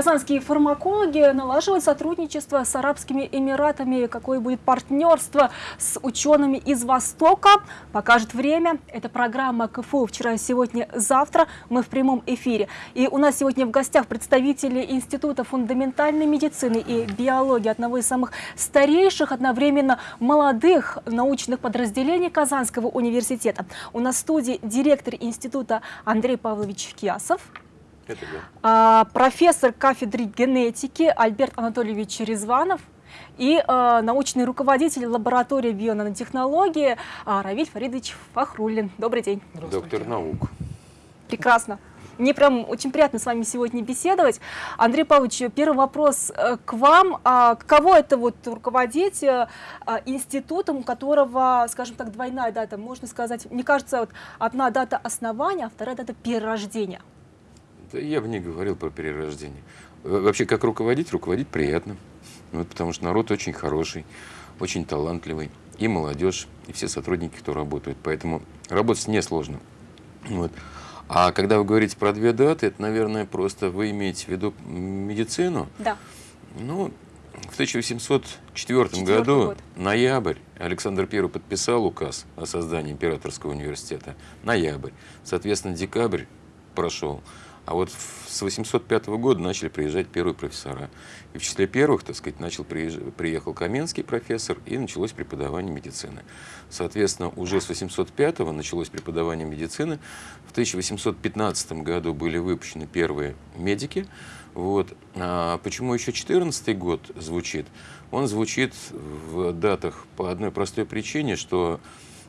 Казанские фармакологи налаживают сотрудничество с Арабскими Эмиратами. Какое будет партнерство с учеными из Востока, покажет время. Это программа КФУ «Вчера, сегодня, завтра». Мы в прямом эфире. И у нас сегодня в гостях представители Института фундаментальной медицины и биологии, одного из самых старейших, одновременно молодых научных подразделений Казанского университета. У нас в студии директор института Андрей Павлович Киясов. А, профессор кафедры генетики Альберт Анатольевич Резванов и а, научный руководитель лаборатории бионанотехнологии а, Равиль Фаридович Фахрулин. Добрый день. Доктор наук. Прекрасно. Мне прям очень приятно с вами сегодня беседовать. Андрей Павлович, первый вопрос э, к вам. А каково это вот руководить э, а, институтом, у которого, скажем так, двойная дата, можно сказать, мне кажется, вот одна дата основания, а вторая дата перерождения? Да я бы не говорил про перерождение. Вообще, как руководить, руководить приятно. Вот, потому что народ очень хороший, очень талантливый. И молодежь, и все сотрудники, кто работают. Поэтому работать несложно. Вот. А когда вы говорите про две даты, это, наверное, просто вы имеете в виду медицину. Да. Ну, в 1804 году, год. ноябрь, Александр I подписал указ о создании Императорского университета. Ноябрь. Соответственно, декабрь прошел. А вот с 805 года начали приезжать первые профессора. И в числе первых, так сказать, начал приезжать, приехал Каменский профессор, и началось преподавание медицины. Соответственно, уже с 805 началось преподавание медицины. В 1815 году были выпущены первые медики. Вот. А почему еще 14 год звучит? Он звучит в датах по одной простой причине, что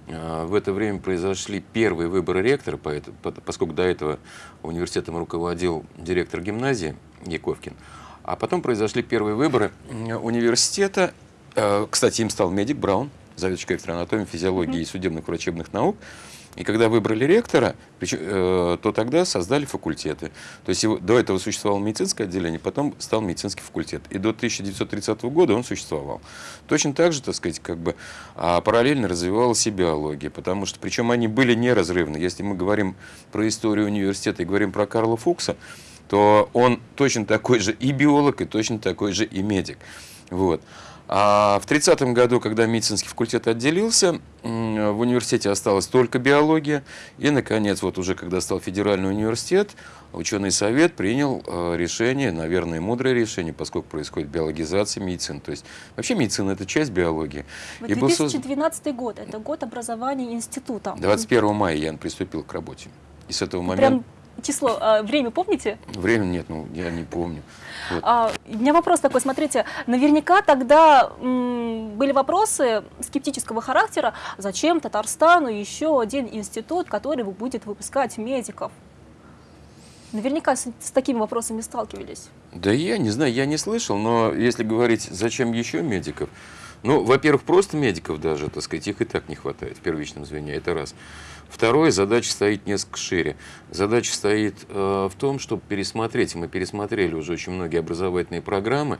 в это время произошли первые выборы ректора, поскольку до этого университетом руководил директор гимназии Яковкин. А потом произошли первые выборы университета. А, кстати, им стал медик Браун, заведующий кафедрой анатомии, физиологии и судебных врачебных наук. И когда выбрали ректора, э, то тогда создали факультеты. То есть до этого существовало медицинское отделение, потом стал медицинский факультет. И до 1930 года он существовал. Точно так же, так сказать, как бы а параллельно развивалась и биология, потому что, причем они были неразрывны. Если мы говорим про историю университета и говорим про Карла Фукса, то он точно такой же и биолог, и точно такой же и медик. Вот. А в 30 году, когда медицинский факультет отделился, в университете осталась только биология. И, наконец, вот уже когда стал федеральный университет, ученый совет принял э, решение, наверное, мудрое решение, поскольку происходит биологизация медицины. То есть вообще медицина – это часть биологии. Вот 2012 был... год – это год образования института. 21 мая я приступил к работе. И с этого момента... Прям число, а, время помните? Время нет, ну я не помню. Вот. А, у меня вопрос такой, смотрите, наверняка тогда были вопросы скептического характера, зачем Татарстану еще один институт, который будет выпускать медиков? Наверняка с, с такими вопросами сталкивались. Да я не знаю, я не слышал, но если говорить, зачем еще медиков, ну, во-первых, просто медиков даже, так сказать, их и так не хватает в первичном звене, это раз. Второе, задача стоит несколько шире. Задача стоит э, в том, чтобы пересмотреть, мы пересмотрели уже очень многие образовательные программы,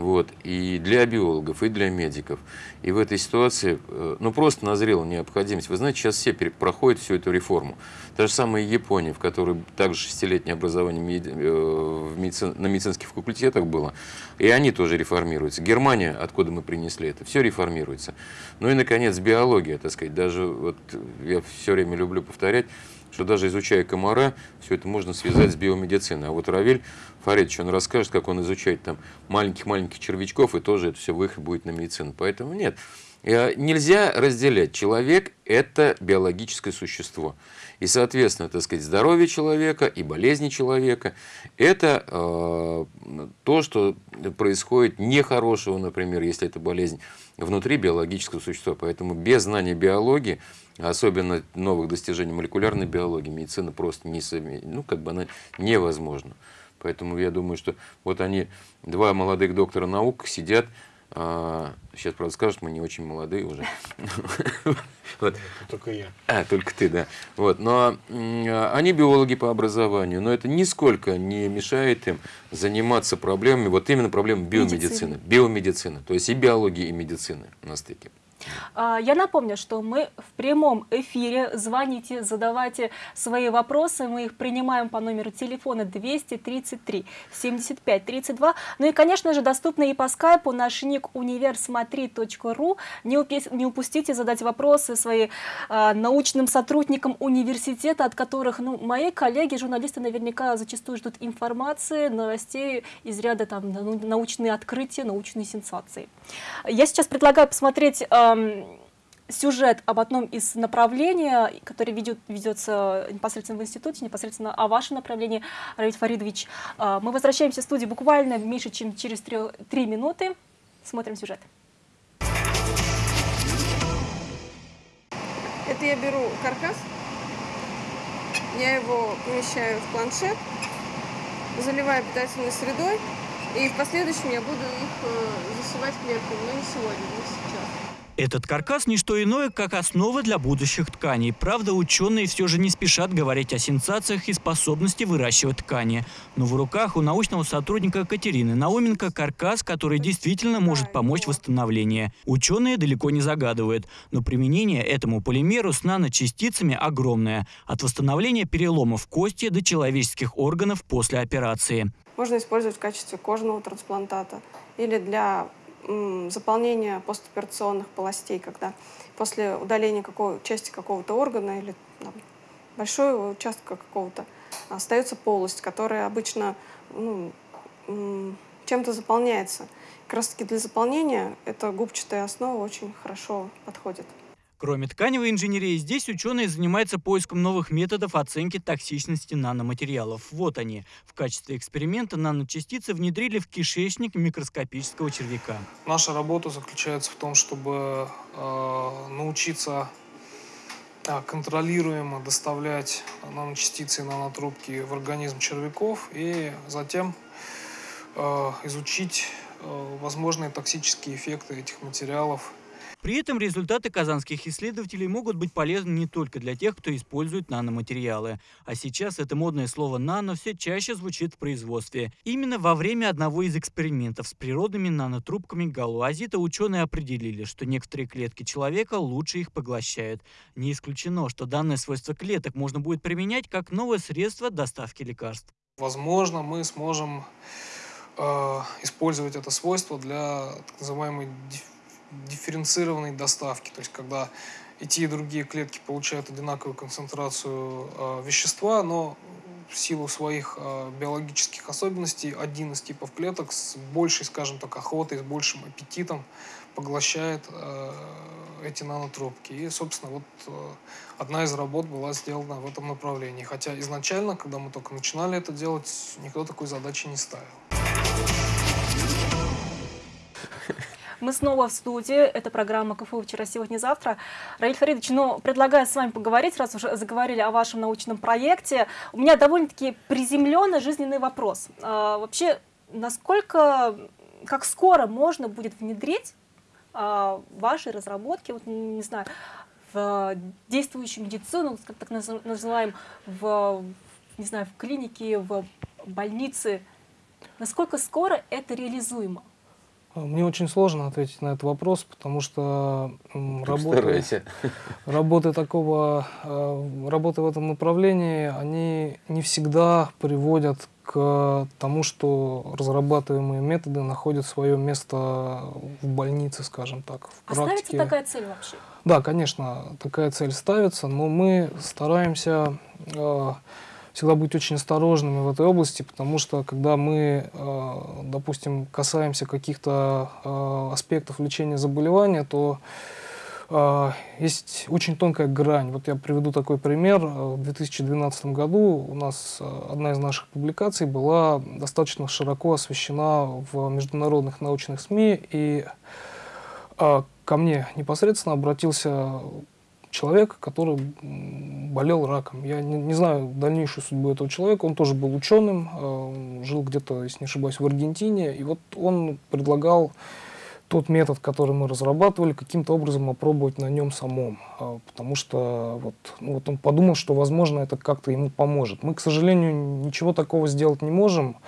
вот, и для биологов, и для медиков. И в этой ситуации э, ну, просто назрела необходимость. Вы знаете, сейчас все проходят всю эту реформу. Та же самая Япония, в которой также шестилетнее образование. Э, в медицин... на медицинских факультетах было, и они тоже реформируются. Германия, откуда мы принесли это, все реформируется. Ну и, наконец, биология, так сказать. Даже вот я все время люблю повторять, что даже изучая комара, все это можно связать с биомедициной. А вот Равиль Фаридович, он расскажет, как он изучает там маленьких-маленьких червячков, и тоже это все выход будет на медицину. Поэтому нет, нельзя разделять. Человек – это биологическое существо. И, соответственно, так сказать, здоровье человека и болезни человека – это э, то, что происходит нехорошего, например, если это болезнь, внутри биологического существа. Поэтому без знания биологии особенно новых достижений молекулярной биологии, медицина просто не ну, как бы она невозможна. Поэтому я думаю, что вот они, два молодых доктора наук, сидят, а, сейчас, правда, скажут, мы не очень молодые уже. вот. Только я. А, только ты, да. Вот. Но они биологи по образованию, но это нисколько не мешает им заниматься проблемами, вот именно проблемами биомедицины. Биомедицины, то есть и биологии, и медицины на стыке. А, я напомню, что мы в прямом эфире. Звоните, задавайте свои вопросы. Мы их принимаем по номеру телефона 233 75 32. Ну и, конечно же, доступны и по скайпу наш ник универсмотри.ру. Не, упустите задать вопросы свои а, научным сотрудникам университета, от которых ну, мои коллеги, журналисты наверняка зачастую ждут информации, новостей из ряда там, научные открытия, научные сенсации. Я сейчас предлагаю посмотреть сюжет об одном из направлений, который ведет, ведется непосредственно в институте, непосредственно о вашем направлении, Равиль Фаридович. А, мы возвращаемся в студию буквально меньше, чем через три минуты. Смотрим сюжет. Это я беру каркас, я его помещаю в планшет, заливаю питательной средой, и в последующем я буду их э, засевать клетками, но не сегодня, не сейчас. Этот каркас – не что иное, как основа для будущих тканей. Правда, ученые все же не спешат говорить о сенсациях и способности выращивать ткани. Но в руках у научного сотрудника Катерины Науменко каркас, который действительно может помочь в восстановлении. Ученые далеко не загадывают, но применение этому полимеру с наночастицами огромное. От восстановления переломов кости до человеческих органов после операции. Можно использовать в качестве кожного трансплантата или для заполнение постоперационных полостей, когда после удаления какой, части какого-то органа или там, большого участка какого-то остается полость, которая обычно ну, чем-то заполняется. Как раз таки для заполнения эта губчатая основа очень хорошо подходит. Кроме тканевой инженерии, здесь ученые занимаются поиском новых методов оценки токсичности наноматериалов. Вот они. В качестве эксперимента наночастицы внедрили в кишечник микроскопического червяка. Наша работа заключается в том, чтобы э, научиться э, контролируемо доставлять наночастицы и нанотрубки в организм червяков и затем э, изучить э, возможные токсические эффекты этих материалов при этом результаты казанских исследователей могут быть полезны не только для тех, кто использует наноматериалы. А сейчас это модное слово «нано» все чаще звучит в производстве. Именно во время одного из экспериментов с природными нанотрубками галуазита ученые определили, что некоторые клетки человека лучше их поглощают. Не исключено, что данное свойство клеток можно будет применять как новое средство доставки лекарств. Возможно, мы сможем э, использовать это свойство для так называемой дифференцированной доставки, то есть когда и те, и другие клетки получают одинаковую концентрацию э, вещества, но в силу своих э, биологических особенностей один из типов клеток с большей, скажем так, охотой, с большим аппетитом поглощает э, эти нанотрубки. И, собственно, вот э, одна из работ была сделана в этом направлении. Хотя изначально, когда мы только начинали это делать, никто такой задачи не ставил. Мы снова в студии. Это программа КФУ «Вчера, сегодня, завтра». Раиль Фаридович, ну, предлагаю с вами поговорить, раз уже заговорили о вашем научном проекте. У меня довольно-таки приземленный жизненный вопрос. А, вообще, насколько, как скоро можно будет внедрить а, ваши разработки, вот, не знаю, в действующую медицину, так называем, в, не знаю, в клинике, в больнице, насколько скоро это реализуемо? Мне очень сложно ответить на этот вопрос, потому что работы, работы такого, э, работы в этом направлении, они не всегда приводят к тому, что разрабатываемые методы находят свое место в больнице, скажем так, в а практике. ставится такая цель вообще? Да, конечно, такая цель ставится, но мы стараемся э, всегда быть очень осторожными в этой области, потому что когда мы, э, допустим, касаемся каких-то э, аспектов лечения заболевания, то э, есть очень тонкая грань. Вот я приведу такой пример. В 2012 году у нас одна из наших публикаций была достаточно широко освещена в международных научных СМИ, и ко мне непосредственно обратился человек, который болел раком. Я не, не знаю дальнейшую судьбу этого человека. Он тоже был ученым, э, жил где-то, если не ошибаюсь, в Аргентине. И вот он предлагал тот метод, который мы разрабатывали, каким-то образом опробовать на нем самом. А, потому что вот, ну, вот он подумал, что, возможно, это как-то ему поможет. Мы, к сожалению, ничего такого сделать не можем.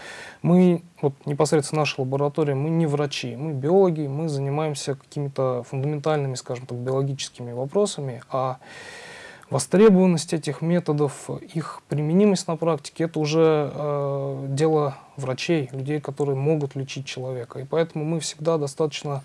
Мы, вот непосредственно наша лаборатория, мы не врачи, мы биологи, мы занимаемся какими-то фундаментальными, скажем так, биологическими вопросами, а востребованность этих методов, их применимость на практике, это уже э, дело врачей, людей, которые могут лечить человека. И поэтому мы всегда достаточно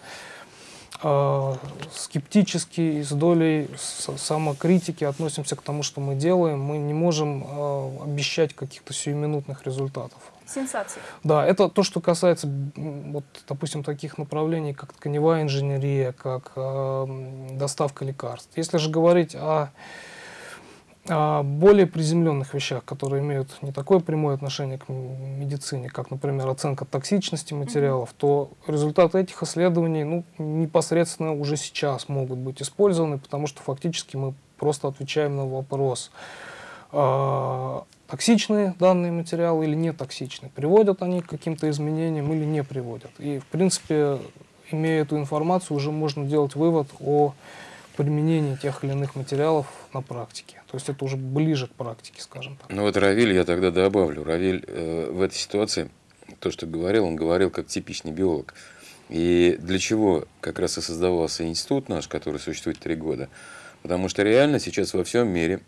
э, скептически и с долей самокритики относимся к тому, что мы делаем. Мы не можем э, обещать каких-то сиюминутных результатов. Сенсации. Да, это то, что касается, вот, допустим, таких направлений, как тканевая инженерия, как э, доставка лекарств. Если же говорить о о более приземленных вещах, которые имеют не такое прямое отношение к медицине, как, например, оценка токсичности материалов, то результаты этих исследований ну, непосредственно уже сейчас могут быть использованы, потому что фактически мы просто отвечаем на вопрос, э, токсичные данные материалы или не токсичны, приводят они к каким-то изменениям или не приводят. И, в принципе, имея эту информацию, уже можно делать вывод о применении тех или иных материалов на практике. То есть это уже ближе к практике, скажем так. Ну вот Равиль я тогда добавлю. Равиль э, в этой ситуации, то, что говорил, он говорил как типичный биолог. И для чего как раз и создавался институт наш, который существует три года? Потому что реально сейчас во всем мире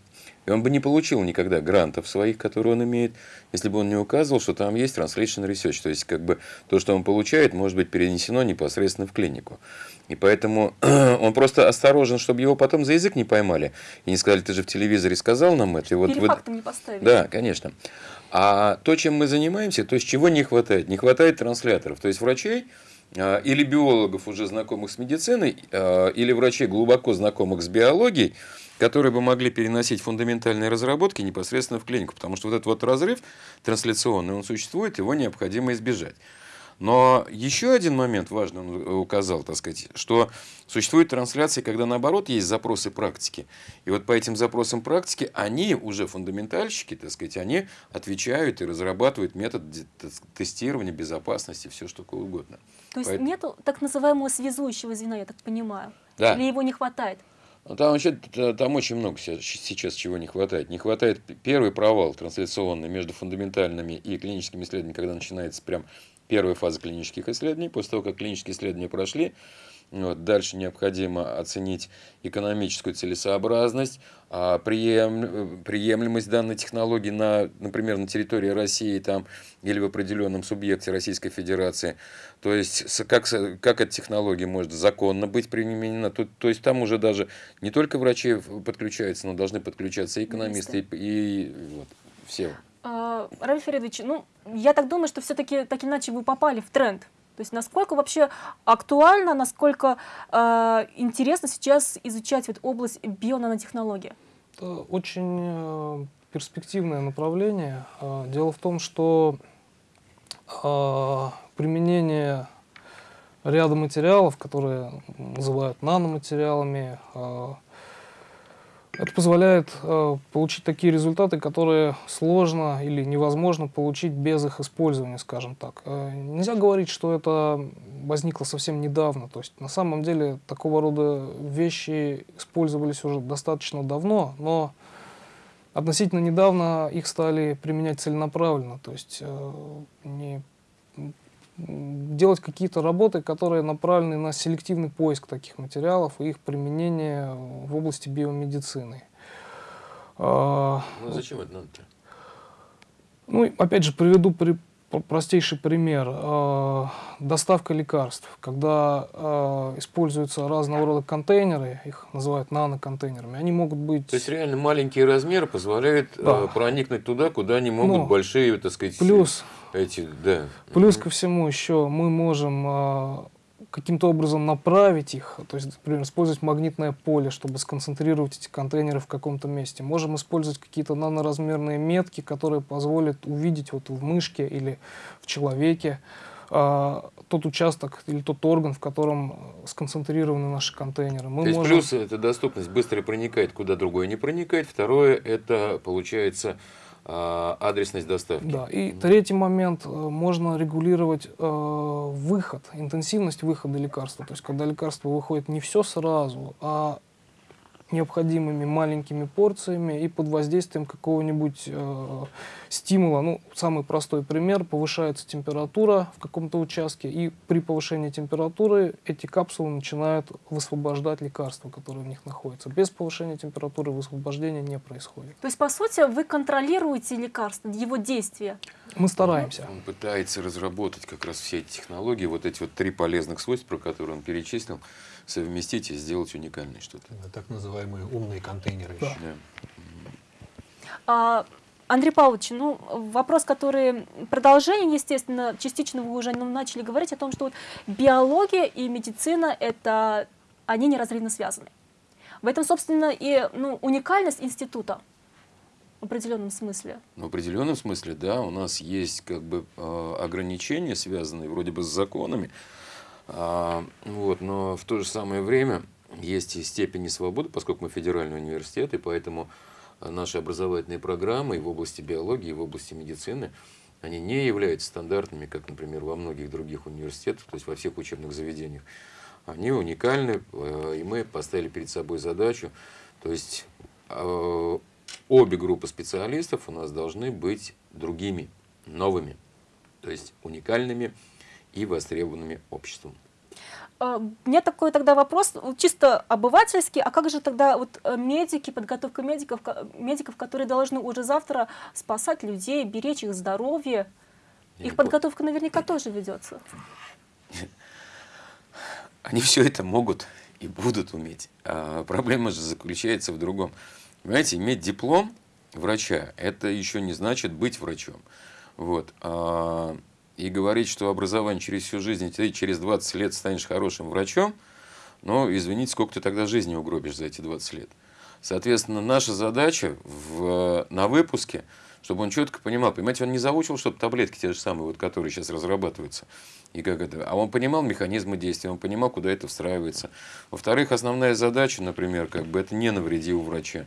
и он бы не получил никогда грантов своих, которые он имеет, если бы он не указывал, что там есть translation research. То есть, как бы то, что он получает, может быть перенесено непосредственно в клинику. И поэтому он просто осторожен, чтобы его потом за язык не поймали. И не сказали, ты же в телевизоре сказал нам это. И вот, вот... не поставили. Да, конечно. А то, чем мы занимаемся, то есть чего не хватает? Не хватает трансляторов. То есть врачей а, или биологов, уже знакомых с медициной, а, или врачей, глубоко знакомых с биологией, которые бы могли переносить фундаментальные разработки непосредственно в клинику. Потому что вот этот вот разрыв трансляционный, он существует, его необходимо избежать. Но еще один момент важный он указал, так сказать, что существуют трансляции, когда наоборот есть запросы практики. И вот по этим запросам практики они уже фундаментальщики, так сказать, они отвечают и разрабатывают метод тестирования безопасности, все что угодно. То есть Поэтому... нет так называемого связующего звена, я так понимаю? Да. Или его не хватает? Ну, там, вообще, там очень много сейчас чего не хватает. Не хватает первый провал трансляционный между фундаментальными и клиническими исследованиями, когда начинается прям первая фаза клинических исследований. После того, как клинические исследования прошли, вот, дальше необходимо оценить экономическую целесообразность, а, прием, приемлемость данной технологии, на, например, на территории России там, или в определенном субъекте Российской Федерации. То есть, как, как эта технология может законно быть применена. То, то есть, там уже даже не только врачи подключаются, но должны подключаться и экономисты, и, и вот, все. А, Равиль Фаридович, ну, я так думаю, что все-таки так иначе вы попали в тренд. То есть насколько вообще актуально, насколько э, интересно сейчас изучать вот область бионанотехнологии? Это очень э, перспективное направление. Э, дело в том, что э, применение ряда материалов, которые называют наноматериалами, это позволяет э, получить такие результаты, которые сложно или невозможно получить без их использования, скажем так. Э, нельзя говорить, что это возникло совсем недавно. То есть на самом деле такого рода вещи использовались уже достаточно давно, но относительно недавно их стали применять целенаправленно. То есть э, не делать какие-то работы, которые направлены на селективный поиск таких материалов и их применение в области биомедицины. А, ну, зачем это надо-то? Ну, опять же, приведу при, простейший пример. Э, доставка лекарств. Когда используются разного рода контейнеры, их называют наноконтейнерами, они могут быть... То есть реально маленький размер позволяет да. э, проникнуть туда, куда не могут ну, большие, так сказать, плюс, эти... Да. Плюс ко всему еще мы можем э, каким-то образом направить их, то есть, например, использовать магнитное поле, чтобы сконцентрировать эти контейнеры в каком-то месте. Можем использовать какие-то наноразмерные метки, которые позволят увидеть вот в мышке или в человеке э, тот участок или тот орган, в котором сконцентрированы наши контейнеры. Мы То есть можем... плюс это доступность быстро проникает, куда другой не проникает. Второе, это получается а, адресность доставки. Да, и третий момент, э, можно регулировать э, выход, интенсивность выхода лекарства. То есть, когда лекарство выходит не все сразу, а необходимыми маленькими порциями и под воздействием какого-нибудь э, стимула. Ну, самый простой пример, повышается температура в каком-то участке, и при повышении температуры эти капсулы начинают высвобождать лекарства, которые в них находятся. Без повышения температуры высвобождения не происходит. То есть, по сути, вы контролируете лекарство, его действие? Мы стараемся. Он пытается разработать как раз все эти технологии, вот эти вот три полезных свойства, про которые он перечислил, совместить и сделать уникальное что-то. Так называемые умные контейнеры. Да. Да. А, Андрей Павлович, ну, вопрос, который продолжение, естественно, частично вы уже начали говорить о том, что вот биология и медицина, это, они неразрывно связаны. В этом, собственно, и ну, уникальность института в определенном смысле. В определенном смысле, да, у нас есть как бы а, ограничения, связанные вроде бы с законами, вот, но в то же самое время есть и степени свободы, поскольку мы федеральный университет, и поэтому наши образовательные программы и в области биологии, и в области медицины, они не являются стандартными, как, например, во многих других университетах, то есть во всех учебных заведениях. Они уникальны, э, и мы поставили перед собой задачу, то есть обе группы специалистов у нас должны быть другими, новыми, то есть уникальными, и востребованными обществом. А, у меня такой тогда вопрос, чисто обывательский, а как же тогда вот э, медики, подготовка медиков, медиков, которые должны уже завтра спасать людей, беречь их здоровье? Я их подготовка наверняка тоже ведется. Они все это могут и будут уметь. А проблема же заключается в другом. Понимаете, иметь диплом врача, это еще не значит быть врачом. Вот. А и говорить, что образование через всю жизнь, ты через 20 лет станешь хорошим врачом, но, извините, сколько ты тогда жизни угробишь за эти 20 лет. Соответственно, наша задача в, на выпуске, чтобы он четко понимал, понимаете, он не заучил, чтобы таблетки те же самые, вот, которые сейчас разрабатываются, и как это, а он понимал механизмы действия, он понимал, куда это встраивается. Во-вторых, основная задача, например, как бы это не навредил врача.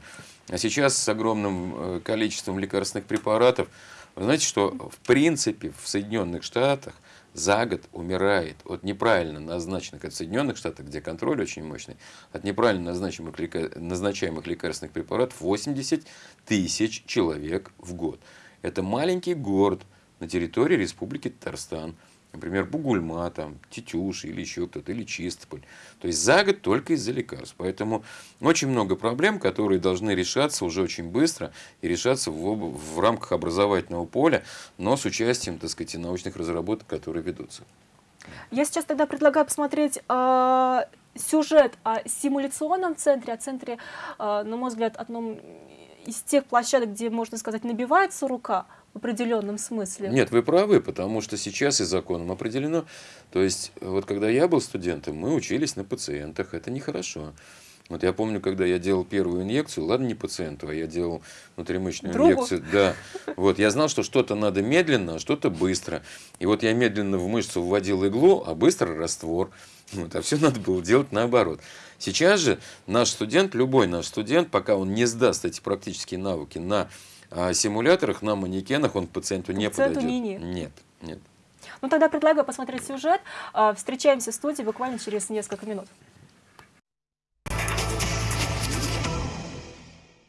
А сейчас с огромным э, количеством лекарственных препаратов вы знаете, что в принципе в Соединенных Штатах за год умирает от неправильно назначенных, от Соединенных Штатах, где контроль очень мощный, от неправильно назначаемых, назначаемых лекарственных препаратов 80 тысяч человек в год. Это маленький город на территории Республики Татарстан например, Бугульма, там, Тетюш или еще кто-то, или Чистополь. То есть за год только из-за лекарств. Поэтому очень много проблем, которые должны решаться уже очень быстро и решаться в, в рамках образовательного поля, но с участием, так сказать, научных разработок, которые ведутся. Я сейчас тогда предлагаю посмотреть э, сюжет о симуляционном центре, о центре, э, на мой взгляд, одном из тех площадок, где, можно сказать, набивается рука – в определенном смысле. Нет, вы правы, потому что сейчас и законом определено. То есть, вот когда я был студентом, мы учились на пациентах, это нехорошо. Вот я помню, когда я делал первую инъекцию, ладно, не пациенту, а я делал внутримышечную Другу. инъекцию. Да. Вот я знал, что что-то надо медленно, а что-то быстро. И вот я медленно в мышцу вводил иглу, а быстро раствор. Вот, а все надо было делать наоборот. Сейчас же наш студент, любой наш студент, пока он не сдаст эти практические навыки на а симуляторах, на манекенах он пациенту не пациенту подойдет. Не, не. Нет, нет. Ну тогда предлагаю посмотреть сюжет. А, встречаемся в студии буквально через несколько минут.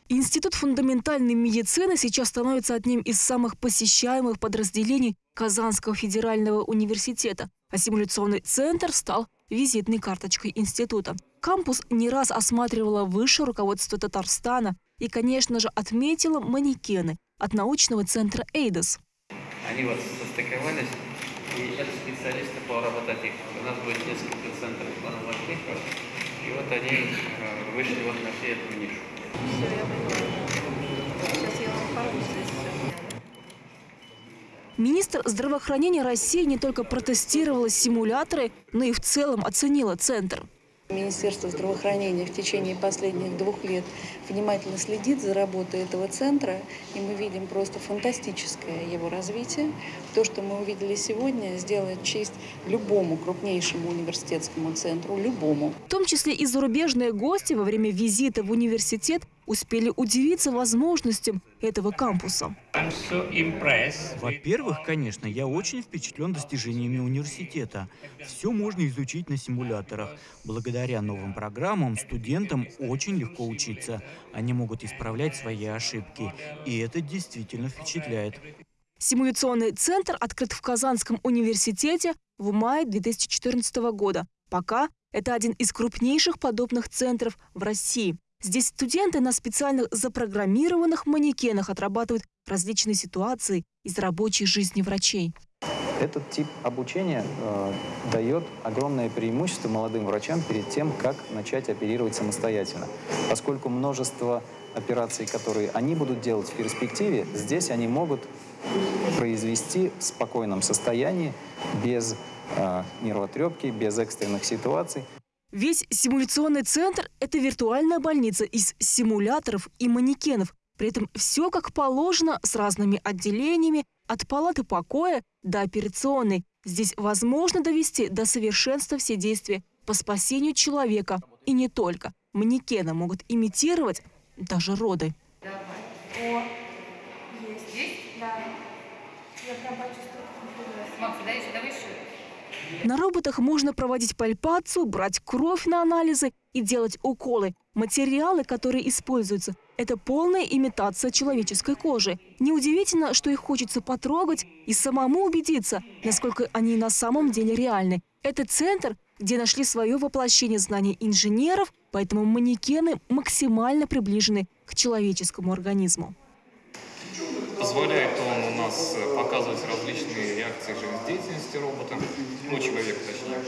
Институт фундаментальной медицины сейчас становится одним из самых посещаемых подразделений Казанского федерального университета, а симуляционный центр стал визитной карточкой института. Кампус не раз осматривало высшее руководство Татарстана и, конечно же, отметила манекены от научного центра «Эйдос». Они вот состыковались, и это специалисты по робототехнике. У нас будет несколько центров робототехнике, и вот они э, вышли вот на всю эту нишу. Все, я Сейчас я вам Министр здравоохранения России не только протестировала симуляторы, но и в целом оценила центр. Министерство здравоохранения в течение последних двух лет внимательно следит за работой этого центра, и мы видим просто фантастическое его развитие. То, что мы увидели сегодня, сделает честь любому крупнейшему университетскому центру, любому. В том числе и зарубежные гости во время визита в университет успели удивиться возможностям этого кампуса. Во-первых, конечно, я очень впечатлен достижениями университета. Все можно изучить на симуляторах. Благодаря новым программам студентам очень легко учиться. Они могут исправлять свои ошибки. И это действительно впечатляет. Симуляционный центр открыт в Казанском университете в мае 2014 года. Пока это один из крупнейших подобных центров в России. Здесь студенты на специальных запрограммированных манекенах отрабатывают различные ситуации из рабочей жизни врачей. Этот тип обучения э, дает огромное преимущество молодым врачам перед тем, как начать оперировать самостоятельно. Поскольку множество операций, которые они будут делать в перспективе, здесь они могут произвести в спокойном состоянии, без э, нервотрепки, без экстренных ситуаций. Весь симуляционный центр – это виртуальная больница из симуляторов и манекенов. При этом все как положено, с разными отделениями, от палаты покоя до операционной. Здесь возможно довести до совершенства все действия по спасению человека. И не только. Манекены могут имитировать даже роды. О, есть. Есть? Да. Я прям почувствовала. Макс, дай выше. На роботах можно проводить пальпацию, брать кровь на анализы и делать уколы. Материалы, которые используются, это полная имитация человеческой кожи. Неудивительно, что их хочется потрогать и самому убедиться, насколько они на самом деле реальны. Это центр, где нашли свое воплощение знаний инженеров, поэтому манекены максимально приближены к человеческому организму. Позволяет он у нас э, показывать различные реакции жизнедеятельности робота, ну, человека точнее,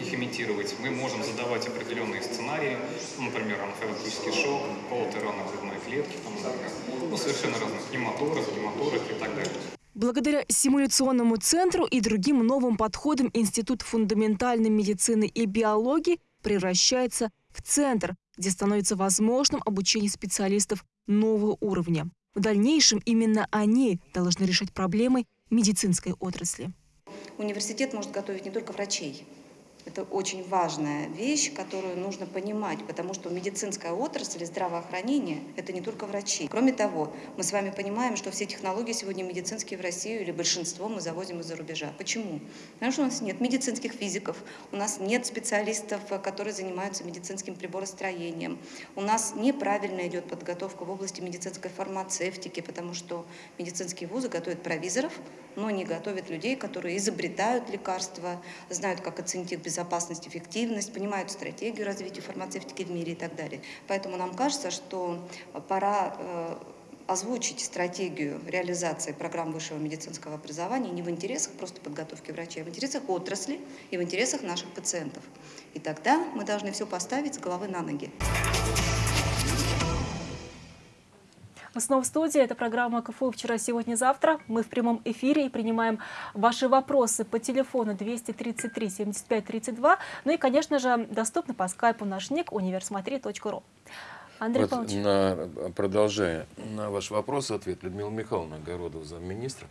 их имитировать. Мы можем задавать определенные сценарии, ну, например, анафилактический шок, колотые раны грудной клетки, там, например, ну, совершенно разных, гематоры, гематоры и так далее. Благодаря симуляционному центру и другим новым подходам Институт фундаментальной медицины и биологии превращается в центр, где становится возможным обучение специалистов нового уровня. В дальнейшем именно они должны решать проблемы медицинской отрасли. Университет может готовить не только врачей, это очень важная вещь, которую нужно понимать, потому что медицинская отрасль и здравоохранение – это не только врачи. Кроме того, мы с вами понимаем, что все технологии сегодня медицинские в Россию или большинство мы завозим из-за рубежа. Почему? Потому что у нас нет медицинских физиков, у нас нет специалистов, которые занимаются медицинским приборостроением, у нас неправильно идет подготовка в области медицинской фармацевтики, потому что медицинские вузы готовят провизоров, но не готовят людей, которые изобретают лекарства, знают, как оценить их безопасность, эффективность, понимают стратегию развития фармацевтики в мире и так далее. Поэтому нам кажется, что пора э, озвучить стратегию реализации программ высшего медицинского образования не в интересах просто подготовки врачей, а в интересах отрасли и в интересах наших пациентов. И тогда мы должны все поставить с головы на ноги. Мы снова в студии. Это программа КФУ «Вчера, сегодня, завтра». Мы в прямом эфире и принимаем ваши вопросы по телефону 233 75 32. Ну и, конечно же, доступно по скайпу наш ник универсмотри.ру. Андрей вот Павлович. На, продолжая на ваш вопрос, ответ Людмила Михайловна Огородова, замминистра,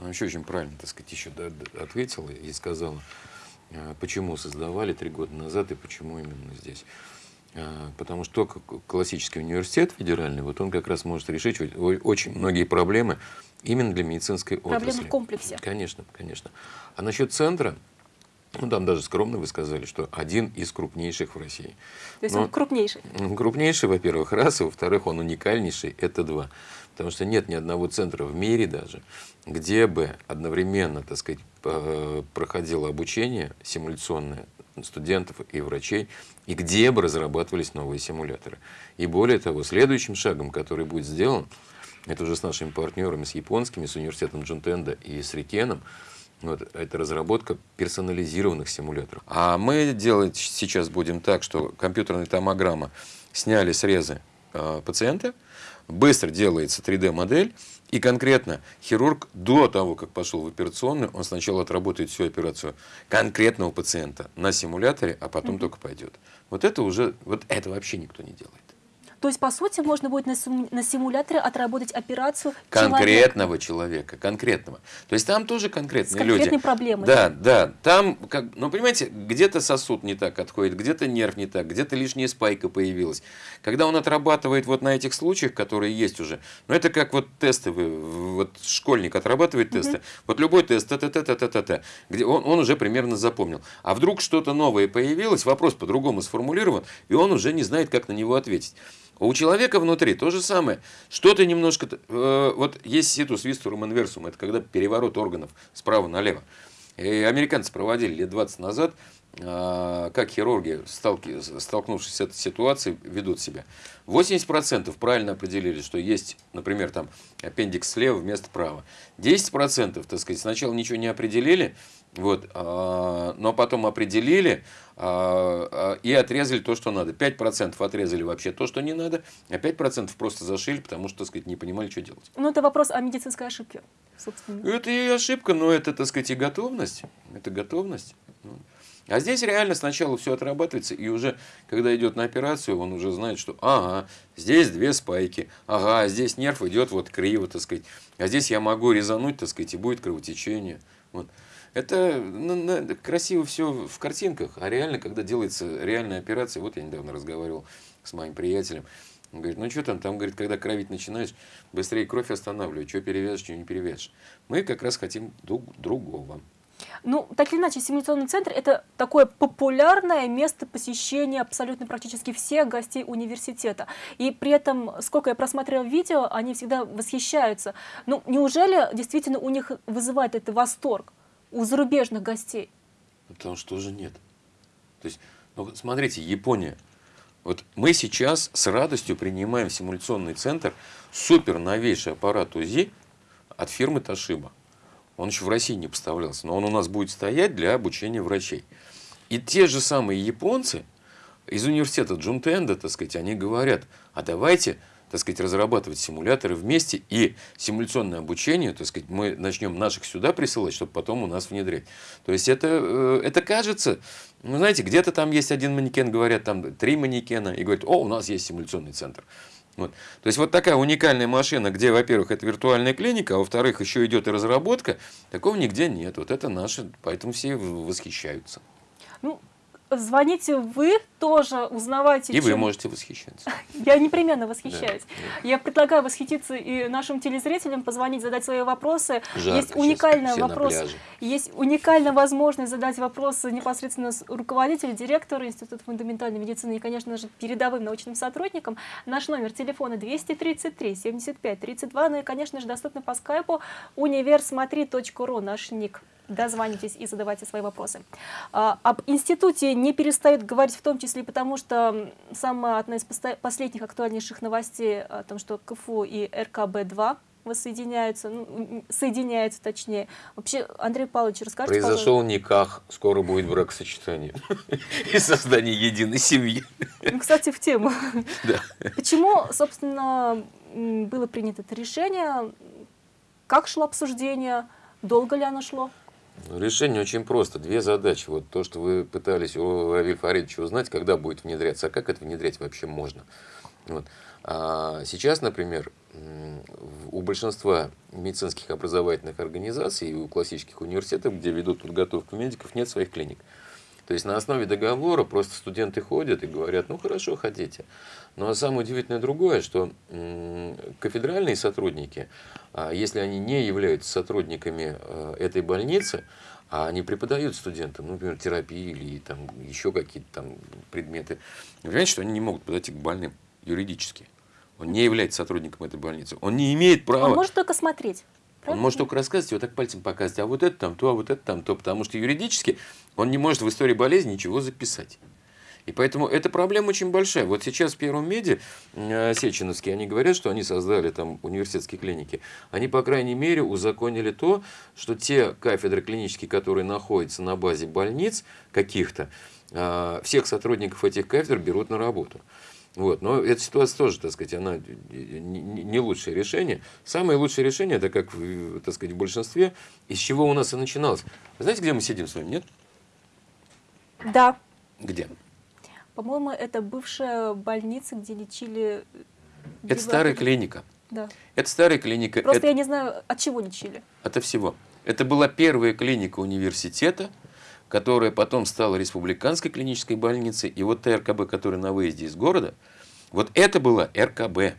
она еще очень правильно, так сказать, еще ответила и сказала, э, почему создавали три года назад и почему именно здесь. А, потому что классический университет федеральный, вот он как раз может решить очень многие проблемы именно для медицинской проблемы отрасли. Проблемы в комплексе. Конечно, конечно. А насчет центра, ну там даже скромно вы сказали, что один из крупнейших в России. То есть Но, он крупнейший? Крупнейший, во-первых, раз, и во-вторых, он уникальнейший, это два. Потому что нет ни одного центра в мире даже, где бы одновременно, так сказать, проходило обучение симуляционное студентов и врачей, и где бы разрабатывались новые симуляторы. И более того, следующим шагом, который будет сделан, это уже с нашими партнерами, с японскими, с университетом Джунтенда и с Рикеном, вот, это разработка персонализированных симуляторов. А мы делать сейчас будем так, что компьютерная томограмма сняли срезы э, пациента, быстро делается 3D-модель, и конкретно хирург до того, как пошел в операционную, он сначала отработает всю операцию конкретного пациента на симуляторе, а потом -hmm. только пойдет. Вот это уже, вот это вообще никто не делает. То есть, по сути, можно будет на, на симуляторе отработать операцию конкретного человека. человека, конкретного. То есть там тоже конкретные С люди. проблемой. Да, да. Там, как, ну, понимаете, где-то сосуд не так отходит, где-то нерв не так, где-то лишняя спайка появилась. Когда он отрабатывает вот на этих случаях, которые есть уже, ну, это как вот тесты, вот школьник отрабатывает тесты. Угу. Вот любой тест, та та та та та та где он, он уже примерно запомнил. А вдруг что-то новое появилось, вопрос по-другому сформулирован, и он уже не знает, как на него ответить. У человека внутри то же самое. Что-то немножко... Э, вот есть ситус вистурум инверсум, это когда переворот органов справа налево. И американцы проводили лет 20 назад, э, как хирурги, сталки, столкнувшись с этой ситуацией, ведут себя. 80% правильно определили, что есть, например, там аппендикс слева вместо права. 10%, так сказать, сначала ничего не определили, вот, а, но потом определили а, а, и отрезали то, что надо. 5% отрезали вообще то, что не надо, а 5% просто зашили, потому что, так сказать, не понимали, что делать. Ну, это вопрос о медицинской ошибке, собственно. Это и ошибка, но это, так сказать, и готовность. Это готовность. Ну. А здесь реально сначала все отрабатывается, и уже, когда идет на операцию, он уже знает, что ага, здесь две спайки, ага, здесь нерв идет вот криво, так сказать, а здесь я могу резануть, так сказать, и будет кровотечение. Вот. Это ну, красиво все в картинках, а реально, когда делается реальная операция, вот я недавно разговаривал с моим приятелем, он говорит, ну что там, там, говорит, когда кровить начинаешь, быстрее кровь останавливай, что перевяжешь, что не перевяжешь. Мы как раз хотим друг, другого. Ну, так или иначе, симуляционный центр – это такое популярное место посещения абсолютно практически всех гостей университета. И при этом, сколько я просмотрела видео, они всегда восхищаются. Ну, неужели действительно у них вызывает это восторг? У зарубежных гостей? Потому что уже нет. То есть, ну, смотрите, Япония. Вот мы сейчас с радостью принимаем симуляционный центр супер новейший аппарат УЗИ от фирмы Toshiba. Он еще в России не поставлялся, но он у нас будет стоять для обучения врачей. И те же самые японцы из университета Джунтенда, так сказать, они говорят, а давайте так сказать, разрабатывать симуляторы вместе и симуляционное обучение, так сказать, мы начнем наших сюда присылать, чтобы потом у нас внедрять. То есть это, э, это кажется, ну, знаете, где-то там есть один манекен, говорят, там три манекена, и говорят, о, у нас есть симуляционный центр. Вот. То есть вот такая уникальная машина, где, во-первых, это виртуальная клиника, а во-вторых, еще идет и разработка, такого нигде нет. Вот это наше, поэтому все восхищаются. Ну, звоните вы тоже, узнавайте. И чем... вы можете восхищаться. Я непременно восхищаюсь. Да, Я предлагаю восхититься и нашим телезрителям, позвонить, задать свои вопросы. Жарко есть уникальный вопрос, есть уникальная возможность задать вопросы непосредственно руководителю, директору Института фундаментальной медицины и, конечно же, передовым научным сотрудникам. Наш номер телефона 233 75 32, ну и, конечно же, доступно по скайпу универсмотри.ру, наш ник дозванивайтесь и задавайте свои вопросы. А, об институте не перестают говорить в том числе потому, что самая одна из последних актуальнейших новостей о том, что КФУ и РКБ-2 воссоединяются, ну, соединяются точнее. Вообще, Андрей Павлович, расскажите, Произошел пожалуйста. никах, скоро будет бракосочетание и создание единой семьи. Ну, кстати, в тему. Да. Почему, собственно, было принято это решение? Как шло обсуждение? Долго ли оно шло? Решение очень просто. Две задачи. Вот то, что вы пытались у Равиль Фаридовича узнать, когда будет внедряться, а как это внедрять вообще можно. Вот. А сейчас, например, у большинства медицинских образовательных организаций и у классических университетов, где ведут подготовку медиков, нет своих клиник. То есть на основе договора просто студенты ходят и говорят, ну хорошо, хотите. Но самое удивительное другое, что кафедральные сотрудники, а если они не являются сотрудниками э, этой больницы, а они преподают студентам, ну, например, терапии или там еще какие-то там предметы, вы понимаете, что они не могут подойти к больным юридически. Он не является сотрудником этой больницы. Он не имеет права... Он может только смотреть. Он может только рассказывать, вот так пальцем показывать, а вот это там то, а вот это там то, потому что юридически он не может в истории болезни ничего записать. И поэтому эта проблема очень большая. Вот сейчас в Первом меди э, Сеченовские, они говорят, что они создали там университетские клиники. Они, по крайней мере, узаконили то, что те кафедры клинические, которые находятся на базе больниц каких-то, э, всех сотрудников этих кафедр берут на работу. Вот. Но эта ситуация тоже, так сказать, она не лучшее решение. Самое лучшее решение, это как, так сказать, в большинстве, из чего у нас и начиналось. Знаете, где мы сидим с вами, нет? Да. Где? По-моему, это бывшая больница, где лечили... Это старая клиника. Да. Это старая клиника. Просто это... я не знаю, от чего лечили. От всего. Это была первая клиника университета, которая потом стала республиканской клинической больницей. И вот ТРКБ, который на выезде из города, вот это была РКБ.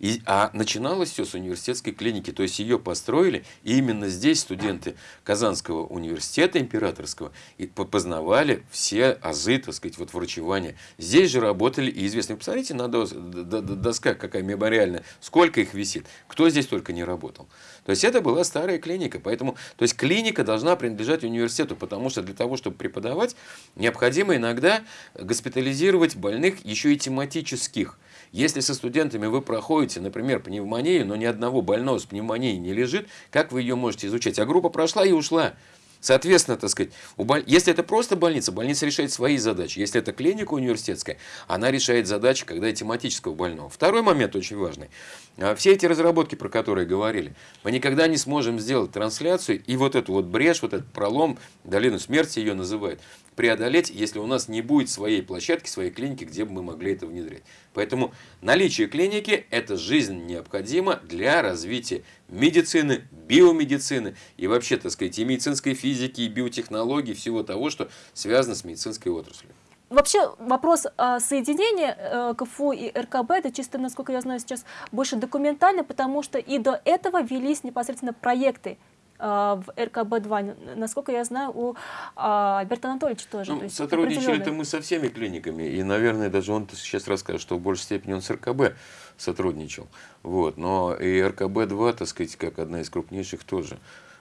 И, а начиналось все с университетской клиники, то есть ее построили, и именно здесь студенты Казанского университета императорского и познавали все азы, так сказать, вот врачевания. Здесь же работали и известные. Посмотрите на доска, какая мемориальная, сколько их висит, кто здесь только не работал. То есть это была старая клиника, поэтому, то есть клиника должна принадлежать университету, потому что для того, чтобы преподавать, необходимо иногда госпитализировать больных еще и тематических. Если со студентами вы проходите, например, пневмонию, но ни одного больного с пневмонией не лежит, как вы ее можете изучать? А группа прошла и ушла. Соответственно, так сказать, боль... если это просто больница, больница решает свои задачи. Если это клиника университетская, она решает задачи, когда и тематического больного. Второй момент очень важный. А, все эти разработки, про которые говорили, мы никогда не сможем сделать трансляцию и вот эту вот брешь, вот этот пролом, долину смерти ее называют, преодолеть, если у нас не будет своей площадки, своей клиники, где бы мы могли это внедрять. Поэтому наличие клиники – это жизнь необходимо для развития медицины, биомедицины и вообще, так сказать, и медицинской физики, и биотехнологий, всего того, что связано с медицинской отраслью. Вообще вопрос соединения э, КФУ и РКБ, это чисто, насколько я знаю, сейчас больше документально, потому что и до этого велись непосредственно проекты а, в РКБ-2. Насколько я знаю, у а, Альберта Анатольевича тоже. Ну, сотрудничали-то мы со всеми клиниками. И, наверное, даже он сейчас расскажет, что в большей степени он с РКБ сотрудничал. Вот. Но и РКБ-2, так сказать, как одна из крупнейших тоже.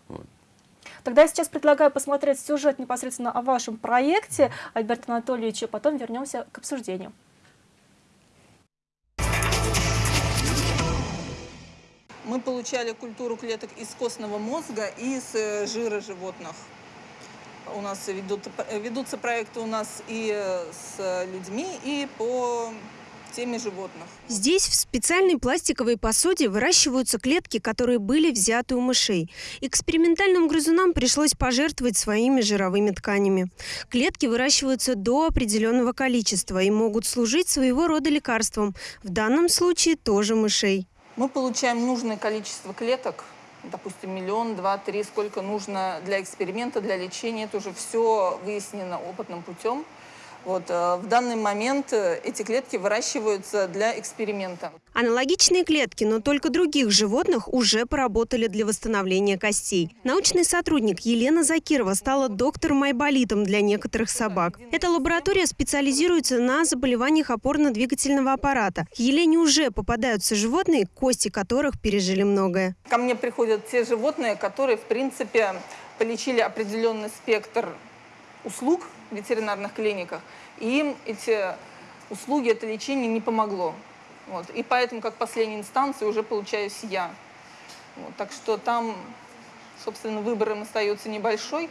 Вот. Тогда я сейчас предлагаю посмотреть сюжет непосредственно о вашем проекте, Альберта Анатольевича, потом вернемся к обсуждению. Мы получали культуру клеток из костного мозга и из э, жира животных. У нас ведут, ведутся проекты у нас и с людьми, и по теме животных. Здесь в специальной пластиковой посуде выращиваются клетки, которые были взяты у мышей. Экспериментальным грызунам пришлось пожертвовать своими жировыми тканями. Клетки выращиваются до определенного количества и могут служить своего рода лекарством. В данном случае тоже мышей. Мы получаем нужное количество клеток, допустим, миллион, два, три, сколько нужно для эксперимента, для лечения. Это уже все выяснено опытным путем. Вот, э, в данный момент э, эти клетки выращиваются для эксперимента. Аналогичные клетки, но только других животных уже поработали для восстановления костей. Научный сотрудник Елена Закирова стала доктором-айболитом для некоторых собак. Эта лаборатория специализируется на заболеваниях опорно-двигательного аппарата. К Елене уже попадаются животные, кости которых пережили многое. Ко мне приходят те животные, которые, в принципе, полечили определенный спектр услуг ветеринарных клиниках, и им эти услуги, это лечение не помогло. Вот. И поэтому, как последней инстанции, уже получаюсь я. Вот. Так что там, собственно, выбор им остается небольшой,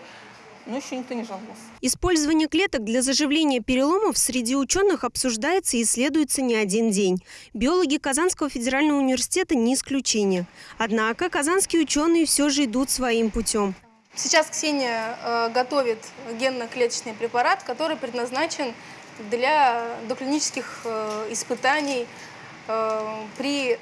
но еще никто не жаловался. Использование клеток для заживления переломов среди ученых обсуждается и исследуется не один день. Биологи Казанского федерального университета не исключение. Однако казанские ученые все же идут своим путем. Сейчас Ксения э, готовит генно-клеточный препарат, который предназначен для доклинических э, испытаний э, при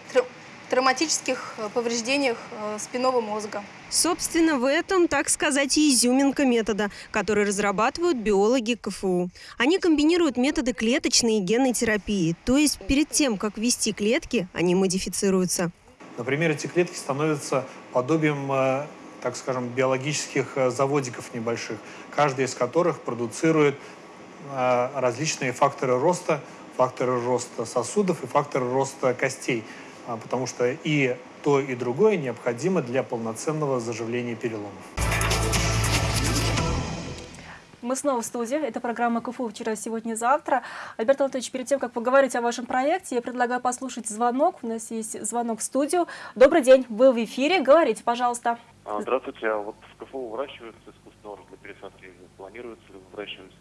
травматических повреждениях спинного мозга. Собственно, в этом, так сказать, изюминка метода, который разрабатывают биологи КФУ. Они комбинируют методы клеточной и генной терапии, то есть перед тем, как ввести клетки, они модифицируются. Например, эти клетки становятся подобием так скажем, биологических э, заводиков небольших, каждый из которых продуцирует э, различные факторы роста, факторы роста сосудов и факторы роста костей, а, потому что и то, и другое необходимо для полноценного заживления переломов. Мы снова в студии. Это программа КФУ «Вчера, сегодня, завтра». Альберт Анатольевич, перед тем, как поговорить о вашем проекте, я предлагаю послушать звонок. У нас есть звонок в студию. Добрый день, вы в эфире. Говорите, пожалуйста. А, здравствуйте. А вот в КФУ выращиваются искусственные органы для пересадки? Планируется ли выращивать?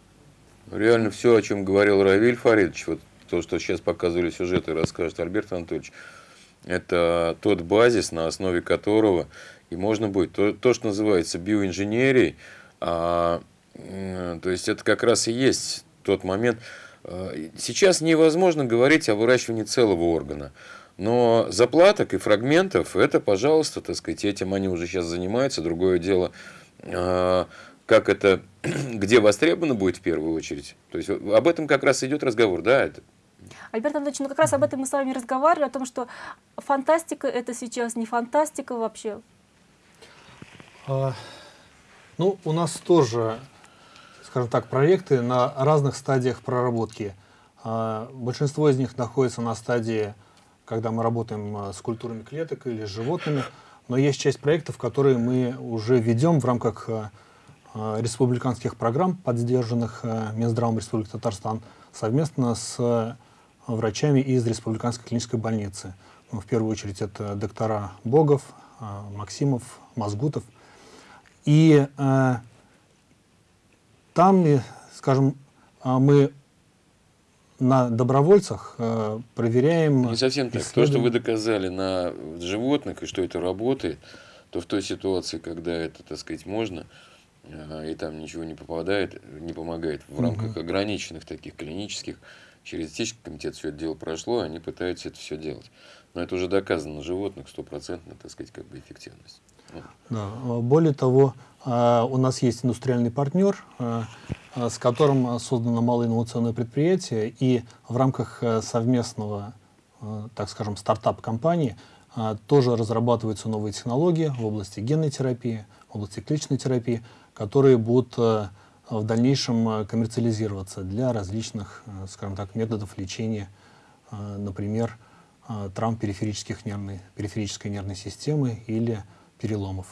Реально все, о чем говорил Равиль Фаридович, вот то, что сейчас показывали сюжеты, расскажет Альберт Анатольевич, это тот базис, на основе которого и можно будет то, то что называется биоинженерией, а, то есть это как раз и есть тот момент, э, сейчас невозможно говорить о выращивании целого органа. Но заплаток и фрагментов, это, пожалуйста, так сказать, этим они уже сейчас занимаются. Другое дело, э, как это, где востребовано будет в первую очередь. То есть об этом как раз идет разговор, да, это Альберт Анатольевич, ну как раз об этом мы с вами разговаривали, о том, что фантастика это сейчас не фантастика вообще. А, ну, у нас тоже, скажем так, проекты на разных стадиях проработки. А, большинство из них находится на стадии, когда мы работаем а, с культурами клеток или с животными, но есть часть проектов, которые мы уже ведем в рамках а, республиканских программ, поддержанных Минздравом Республики Татарстан, совместно с врачами из Республиканской клинической больницы. Ну, в первую очередь это доктора Богов, Максимов, Мазгутов. И там, скажем, мы на добровольцах э, проверяем... Не совсем так. То, что вы доказали на животных, и что это работает, то в той ситуации, когда это, так сказать, можно, э, и там ничего не попадает, не помогает в рамках угу. ограниченных таких клинических, через этический комитет все это дело прошло, они пытаются это все делать. Но это уже доказано на животных, стопроцентно, так сказать, как бы эффективность. Да. Более того, а, у нас есть индустриальный партнер, а, а, с которым создано малое инновационное предприятие, и в рамках совместного, так скажем, стартап-компании тоже разрабатываются новые технологии в области генной терапии, в области клеточной терапии, которые будут в дальнейшем коммерциализироваться для различных, скажем так, методов лечения, например, травм периферических нервной, периферической нервной системы или переломов.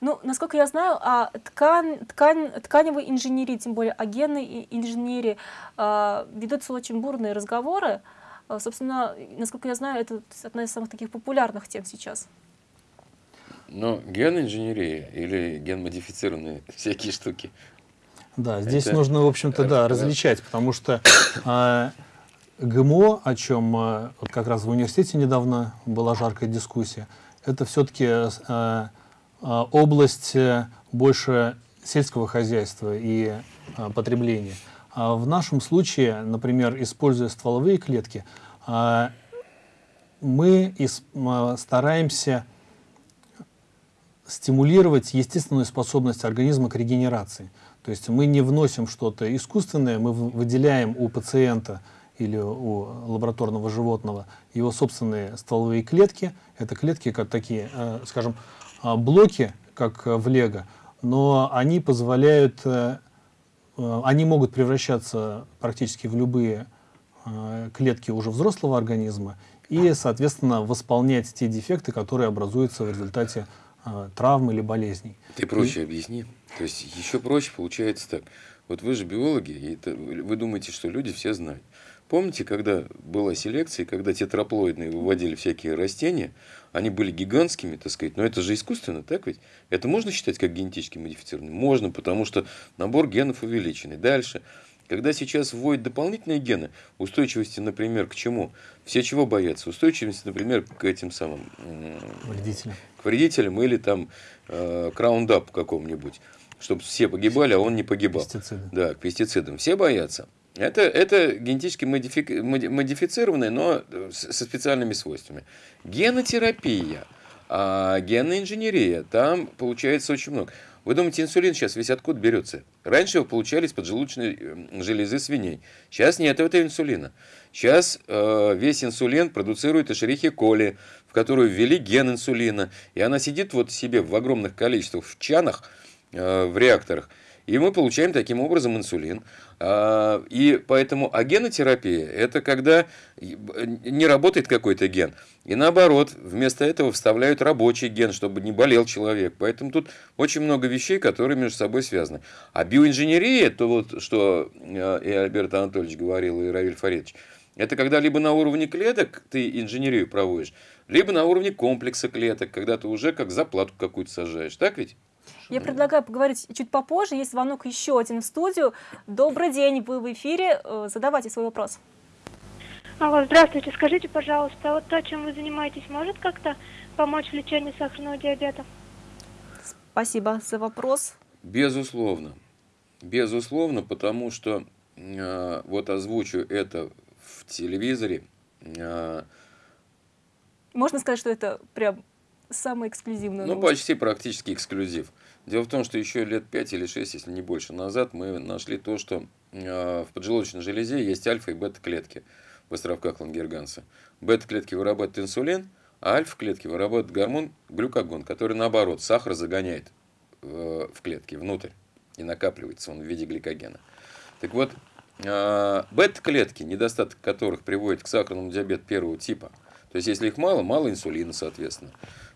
Ну, насколько я знаю, о ткань, ткань, тканевой инженерии, тем более о генной инженерии, э, ведутся очень бурные разговоры. Э, собственно, насколько я знаю, это одна из самых таких популярных тем сейчас. Но генинженерия или генмодифицированные всякие штуки. Да, здесь это... нужно, в общем-то, да, различать, потому что э, ГМО, о чем э, вот как раз в университете недавно была жаркая дискуссия, это все-таки э, область э, больше сельского хозяйства и э, потребления. А в нашем случае, например, используя стволовые клетки, мы стараемся стимулировать естественную способность организма к регенерации. То есть мы не вносим что-то искусственное, мы выделяем у пациента или у лабораторного животного его собственные стволовые клетки. Это клетки, как такие, э, скажем, блоки, как в лего, но они позволяют, э, они могут превращаться практически в любые клетки уже взрослого организма и, соответственно, восполнять те дефекты, которые образуются в результате травм или болезней. Ты проще и... объясни. То есть еще проще получается так. Вот вы же биологи, и это, вы думаете, что люди все знают. Помните, когда была селекция, когда тетраплоидные выводили всякие растения, они были гигантскими, так сказать, но это же искусственно, так ведь? Это можно считать как генетически модифицированным? Можно, потому что набор генов увеличенный. Дальше. Когда сейчас вводят дополнительные гены, устойчивости, например, к чему? Все чего боятся? Устойчивости, например, к этим самым... Вредителям. К вредителям или там э, краундап какому-нибудь. Чтобы все погибали, а он не погибал. Пестициды. Да, к пестицидам. Все боятся. Это, это генетически модифи, модифицированные, но со специальными свойствами. Генотерапия, а генная инженерия, там получается очень много. Вы думаете, инсулин сейчас весь откуда берется? Раньше его получали из поджелудочной э, железы свиней. Сейчас нет этого инсулина. Сейчас э, весь инсулин продуцирует эшерихи коли, в которую ввели ген инсулина. И она сидит вот себе в огромных количествах в чанах, э, в реакторах. И мы получаем таким образом инсулин. А, и поэтому агенотерапия – это когда не работает какой-то ген. И наоборот, вместо этого вставляют рабочий ген, чтобы не болел человек. Поэтому тут очень много вещей, которые между собой связаны. А биоинженерия, то вот, что э, и Альберт Анатольевич говорил, и Равиль Фаридович, это когда либо на уровне клеток ты инженерию проводишь, либо на уровне комплекса клеток, когда ты уже как заплату какую-то сажаешь. Так ведь? Я предлагаю поговорить чуть попозже. Есть звонок еще один в студию. Добрый день, вы в эфире. Э, задавайте свой вопрос. Алло, здравствуйте. Скажите, пожалуйста, вот то, чем вы занимаетесь, может как-то помочь в лечении сахарного диабета? Спасибо за вопрос. Безусловно. Безусловно, потому что э, вот озвучу это в телевизоре. Э, Можно сказать, что это прям самый эксклюзивный Ну, почти практически эксклюзив. Дело в том, что еще лет 5 или 6, если не больше назад, мы нашли то, что э, в поджелудочной железе есть альфа и бета-клетки в островках Лангерганса. Бета-клетки вырабатывают инсулин, а альфа-клетки вырабатывают гормон глюкагон, который, наоборот, сахар загоняет э, в клетки внутрь и накапливается он в виде гликогена. Так вот, э, бета-клетки, недостаток которых приводит к сахарному диабету первого типа, то есть если их мало, мало инсулина, соответственно,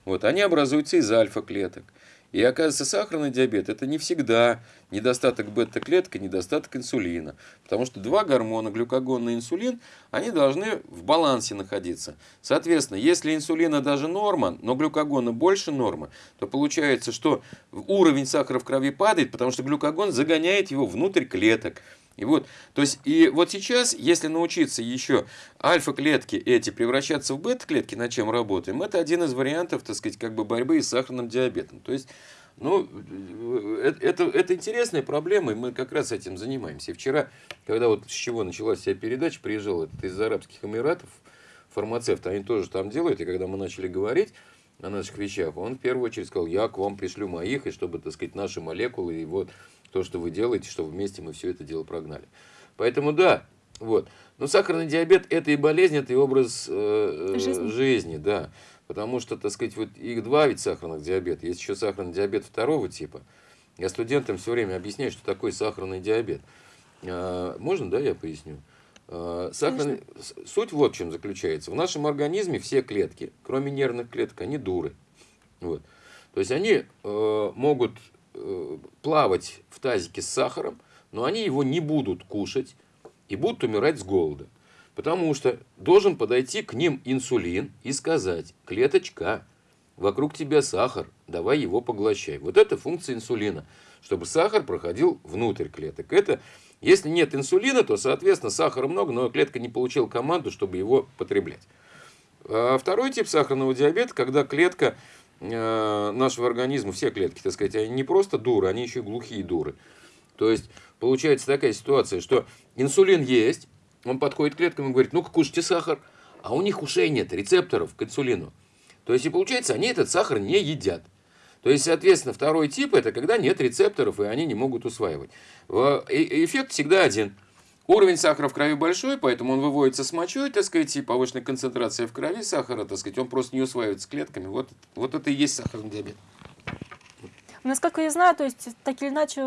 вот, они образуются из альфа-клеток. И оказывается, сахарный диабет – это не всегда недостаток бета-клеток и недостаток инсулина. Потому что два гормона, глюкагон и инсулин, они должны в балансе находиться. Соответственно, если инсулина даже норма, но глюкагона больше нормы, то получается, что уровень сахара в крови падает, потому что глюкагон загоняет его внутрь клеток. И вот, то есть, и вот сейчас, если научиться еще альфа-клетки эти превращаться в бета-клетки, над чем работаем, это один из вариантов, так сказать, как бы борьбы с сахарным диабетом. То есть, ну, это, это, это интересная проблема, и мы как раз этим занимаемся. И вчера, когда вот с чего началась вся передача, приезжал этот из Арабских Эмиратов, фармацевт, они тоже там делают, и когда мы начали говорить о наших вещах, он в первую очередь сказал, я к вам пришлю моих, и чтобы, так сказать, наши молекулы, и вот то, что вы делаете, что вместе мы все это дело прогнали. Поэтому да, вот. Но сахарный диабет – это и болезнь, это и образ э, жизни. жизни, да. Потому что, так сказать, вот их два ведь сахарных диабета. Есть еще сахарный диабет второго типа. Я студентам все время объясняю, что такое сахарный диабет. А, можно, да, я поясню? А, сахарный... Суть вот в чем заключается. В нашем организме все клетки, кроме нервных клеток, они дуры. Вот. То есть они э, могут Э, плавать в тазике с сахаром, но они его не будут кушать и будут умирать с голода. Потому что должен подойти к ним инсулин и сказать, клеточка, вокруг тебя сахар, давай его поглощай. Вот это функция инсулина, чтобы сахар проходил внутрь клеток. Это, если нет инсулина, то, соответственно, сахара много, но клетка не получила команду, чтобы его потреблять. А второй тип сахарного диабета, когда клетка Э, нашего организма, все клетки, так сказать, они не просто дуры, они еще и глухие дуры. То есть, получается такая ситуация, что инсулин есть, он подходит к клеткам и говорит, ну-ка кушайте сахар, а у них ушей нет, рецепторов к инсулину. То есть, и получается, они этот сахар не едят. То есть, соответственно, второй тип – это когда нет рецепторов, и они не могут усваивать. Эффект всегда один. Уровень сахара в крови большой, поэтому он выводится с мочой, так сказать, и повышенная концентрация в крови сахара, так сказать, он просто не усваивается клетками. Вот, вот это и есть сахарный диабет. Насколько я знаю, то есть, так или иначе,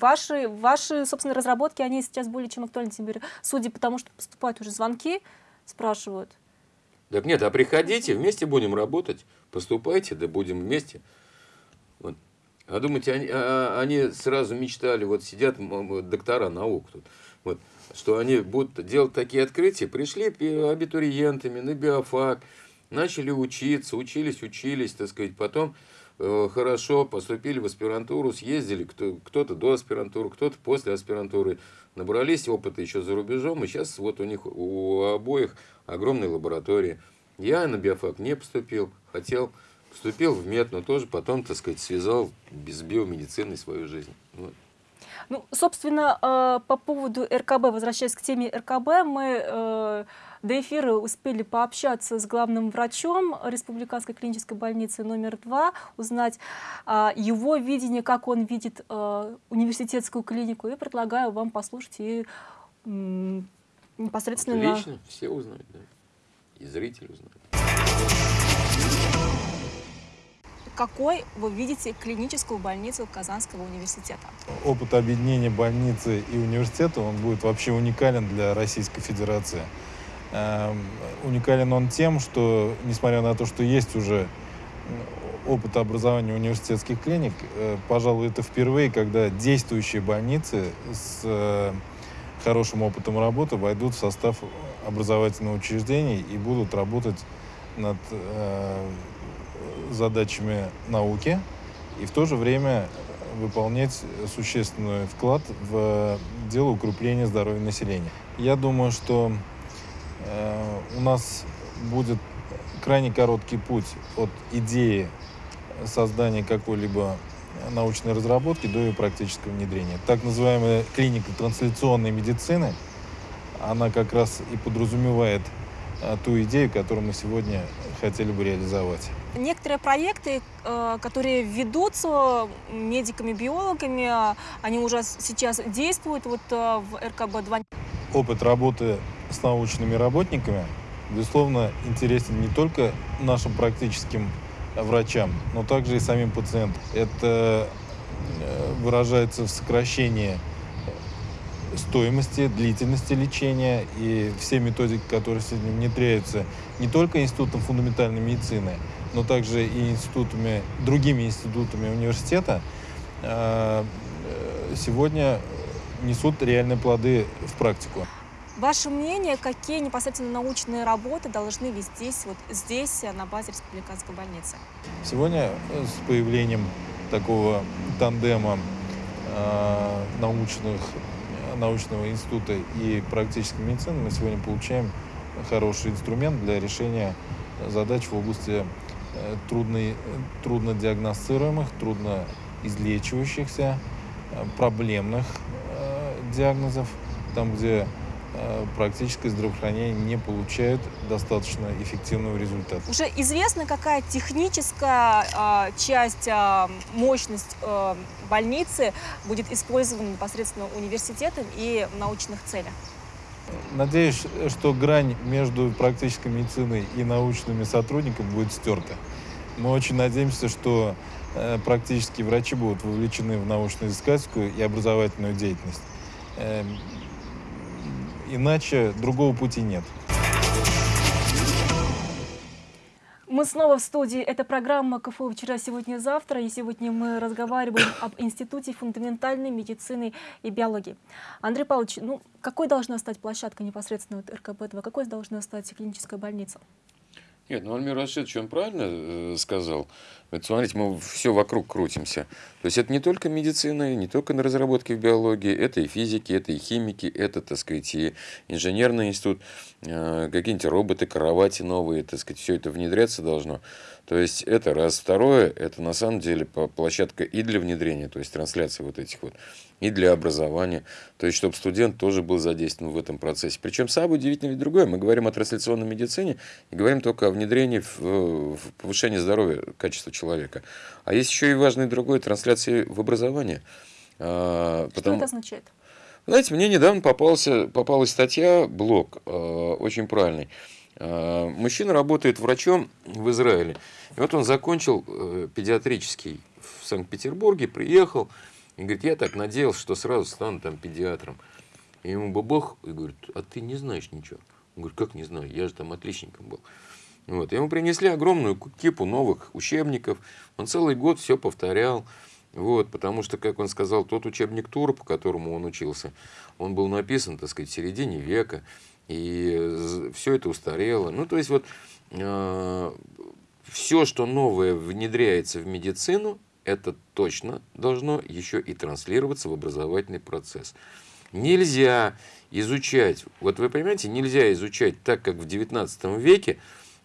ваши, ваши, собственно, разработки, они сейчас более чем актуальны теперь, судя по тому, что поступают уже звонки, спрашивают. Так нет, а приходите, вместе будем работать, поступайте, да будем вместе. Вот. А думаете, они, а, они сразу мечтали, вот сидят доктора наук тут, вот, что они будут делать такие открытия, пришли абитуриентами на биофак, начали учиться, учились, учились, так сказать, потом э, хорошо поступили в аспирантуру, съездили, кто, кто-то до аспирантуры, кто-то после аспирантуры, набрались опыта еще за рубежом, и сейчас вот у них у обоих огромные лаборатории. Я на биофак не поступил, хотел Вступил в мед, но тоже потом, так сказать, связал без биомедицины свою жизнь. Вот. Ну, собственно, э, по поводу РКБ, возвращаясь к теме РКБ, мы э, до эфира успели пообщаться с главным врачом Республиканской клинической больницы номер два, узнать а, его видение, как он видит э, университетскую клинику, и предлагаю вам послушать и непосредственно... Отлично, все узнают, да. И зрители узнают. какой вы видите клиническую больницу Казанского университета? Опыт объединения больницы и университета, он будет вообще уникален для Российской Федерации. Эм, уникален он тем, что, несмотря на то, что есть уже опыт образования университетских клиник, э, пожалуй, это впервые, когда действующие больницы с э, хорошим опытом работы войдут в состав образовательного учреждения и будут работать над э, задачами науки и в то же время выполнять существенный вклад в дело укрепления здоровья населения. Я думаю, что э, у нас будет крайне короткий путь от идеи создания какой-либо научной разработки до ее практического внедрения. Так называемая клиника трансляционной медицины, она как раз и подразумевает а, ту идею, которую мы сегодня хотели бы реализовать. Некоторые проекты, э, которые ведутся медиками, биологами, они уже сейчас действуют вот э, в РКБ-2. Опыт работы с научными работниками, безусловно, интересен не только нашим практическим врачам, но также и самим пациентам. Это э, выражается в сокращении стоимости, длительности лечения и все методики, которые сегодня внедряются не только Институтом фундаментальной медицины, но также и институтами, другими институтами университета, э, э, сегодня несут реальные плоды в практику. Ваше мнение, какие непосредственно научные работы должны вести здесь, вот здесь, на базе республиканской больницы? Сегодня с появлением такого тандема э, научных научного института и практической медицины мы сегодня получаем хороший инструмент для решения задач в области э, трудно, трудно диагностируемых, трудно излечивающихся, э, проблемных э, диагнозов, там, где практическое здравоохранение не получает достаточно эффективного результата. Уже известно, какая техническая э, часть, э, мощность э, больницы будет использована непосредственно университетом и в научных целях? Надеюсь, что грань между практической медициной и научными сотрудниками будет стерта. Мы очень надеемся, что э, практические врачи будут вовлечены в научно-изыскательскую и образовательную деятельность. Иначе другого пути нет. Мы снова в студии. Это программа КФУ «Вчера, сегодня, завтра». И сегодня мы разговариваем об Институте фундаментальной медицины и биологии. Андрей Павлович, ну, какой должна стать площадка непосредственно вот РКБ-2? Какой должна стать клиническая больница? Нет, ну Альмир Рашидович, он правильно э, сказал. Вот смотрите, мы все вокруг крутимся. То есть это не только медицина, не только на разработке в биологии, это и физики, это и химики, это, так сказать, и инженерный институт, э, какие-нибудь роботы, кровати новые, так сказать, все это внедряться должно. То есть это раз. Второе, это на самом деле площадка и для внедрения, то есть трансляции вот этих вот, и для образования. То есть чтобы студент тоже был задействован в этом процессе. Причем самое удивительное ведь другое. Мы говорим о трансляционной медицине и говорим только о внедрении в, в повышении здоровья, качества человека. А есть еще и важный другой трансляции в образование. А, Что потому... это означает? Знаете, мне недавно попался, попалась статья, блог, э, очень правильный. Э, мужчина работает врачом в Израиле. И вот он закончил э, педиатрический в Санкт-Петербурге, приехал и говорит, я так надеялся, что сразу стану там педиатром. И ему бабах и говорит, а ты не знаешь ничего. Он говорит, как не знаю, я же там отличником был. Вот. Ему принесли огромную кипу новых учебников. Он целый год все повторял. Вот, потому что, как он сказал, тот учебник Тур, по которому он учился, он был написан, так сказать, в середине века и все это устарело. Ну, то есть вот э, все, что новое внедряется в медицину, это точно должно еще и транслироваться в образовательный процесс. Нельзя изучать, вот вы понимаете, нельзя изучать так, как в 19 веке,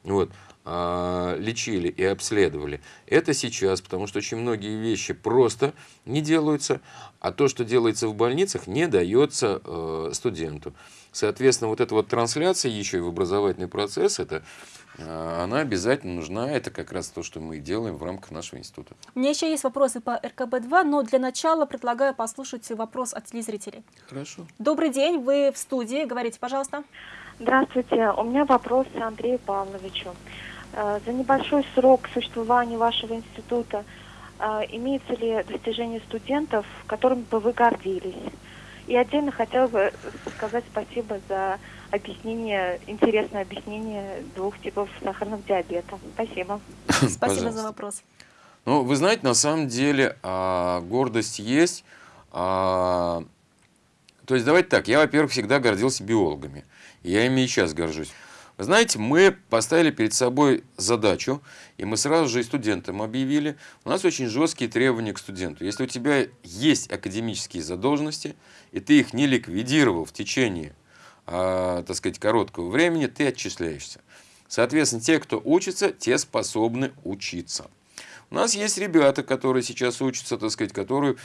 вот, э, лечили и обследовали. Это сейчас, потому что очень многие вещи просто не делаются, а то, что делается в больницах, не дается э, студенту. Соответственно, вот эта вот трансляция еще и в образовательный процесс, это она обязательно нужна. Это как раз то, что мы делаем в рамках нашего института. У меня еще есть вопросы по РКБ-2, но для начала предлагаю послушать вопрос от телезрителей. Хорошо. Добрый день, вы в студии, говорите, пожалуйста. Здравствуйте, у меня вопрос Андрею Павловичу. Э, за небольшой срок существования вашего института э, имеется ли достижение студентов, которыми бы вы гордились? И отдельно хотела бы сказать спасибо за объяснение, интересное объяснение двух типов сахарного диабета. Спасибо. Спасибо за вопрос. Ну, вы знаете, на самом деле а, гордость есть. А, то есть, давайте так, я, во-первых, всегда гордился биологами. Я ими и сейчас горжусь. Вы знаете, мы поставили перед собой задачу, и мы сразу же и студентам объявили, у нас очень жесткие требования к студенту. Если у тебя есть академические задолженности, и ты их не ликвидировал в течение, а, так сказать, короткого времени, ты отчисляешься. Соответственно, те, кто учится, те способны учиться. У нас есть ребята, которые сейчас учатся, так сказать, которые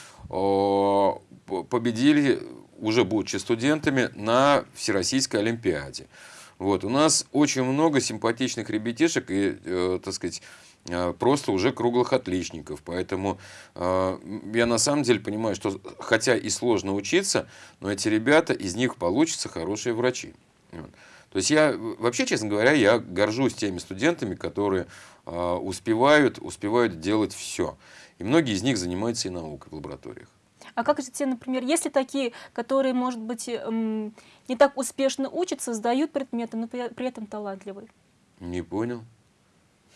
победили, уже будучи студентами, на Всероссийской Олимпиаде. Вот, у нас очень много симпатичных ребятишек и, э, так сказать, э, просто уже круглых отличников. Поэтому э, я на самом деле понимаю, что хотя и сложно учиться, но эти ребята, из них получатся хорошие врачи. То есть я, вообще, честно говоря, я горжусь теми студентами, которые э, успевают, успевают делать все. И многие из них занимаются и наукой в лабораториях. А как же те, например, если такие, которые, может быть, эм, не так успешно учатся, сдают предметы, но при этом талантливые? Не понял.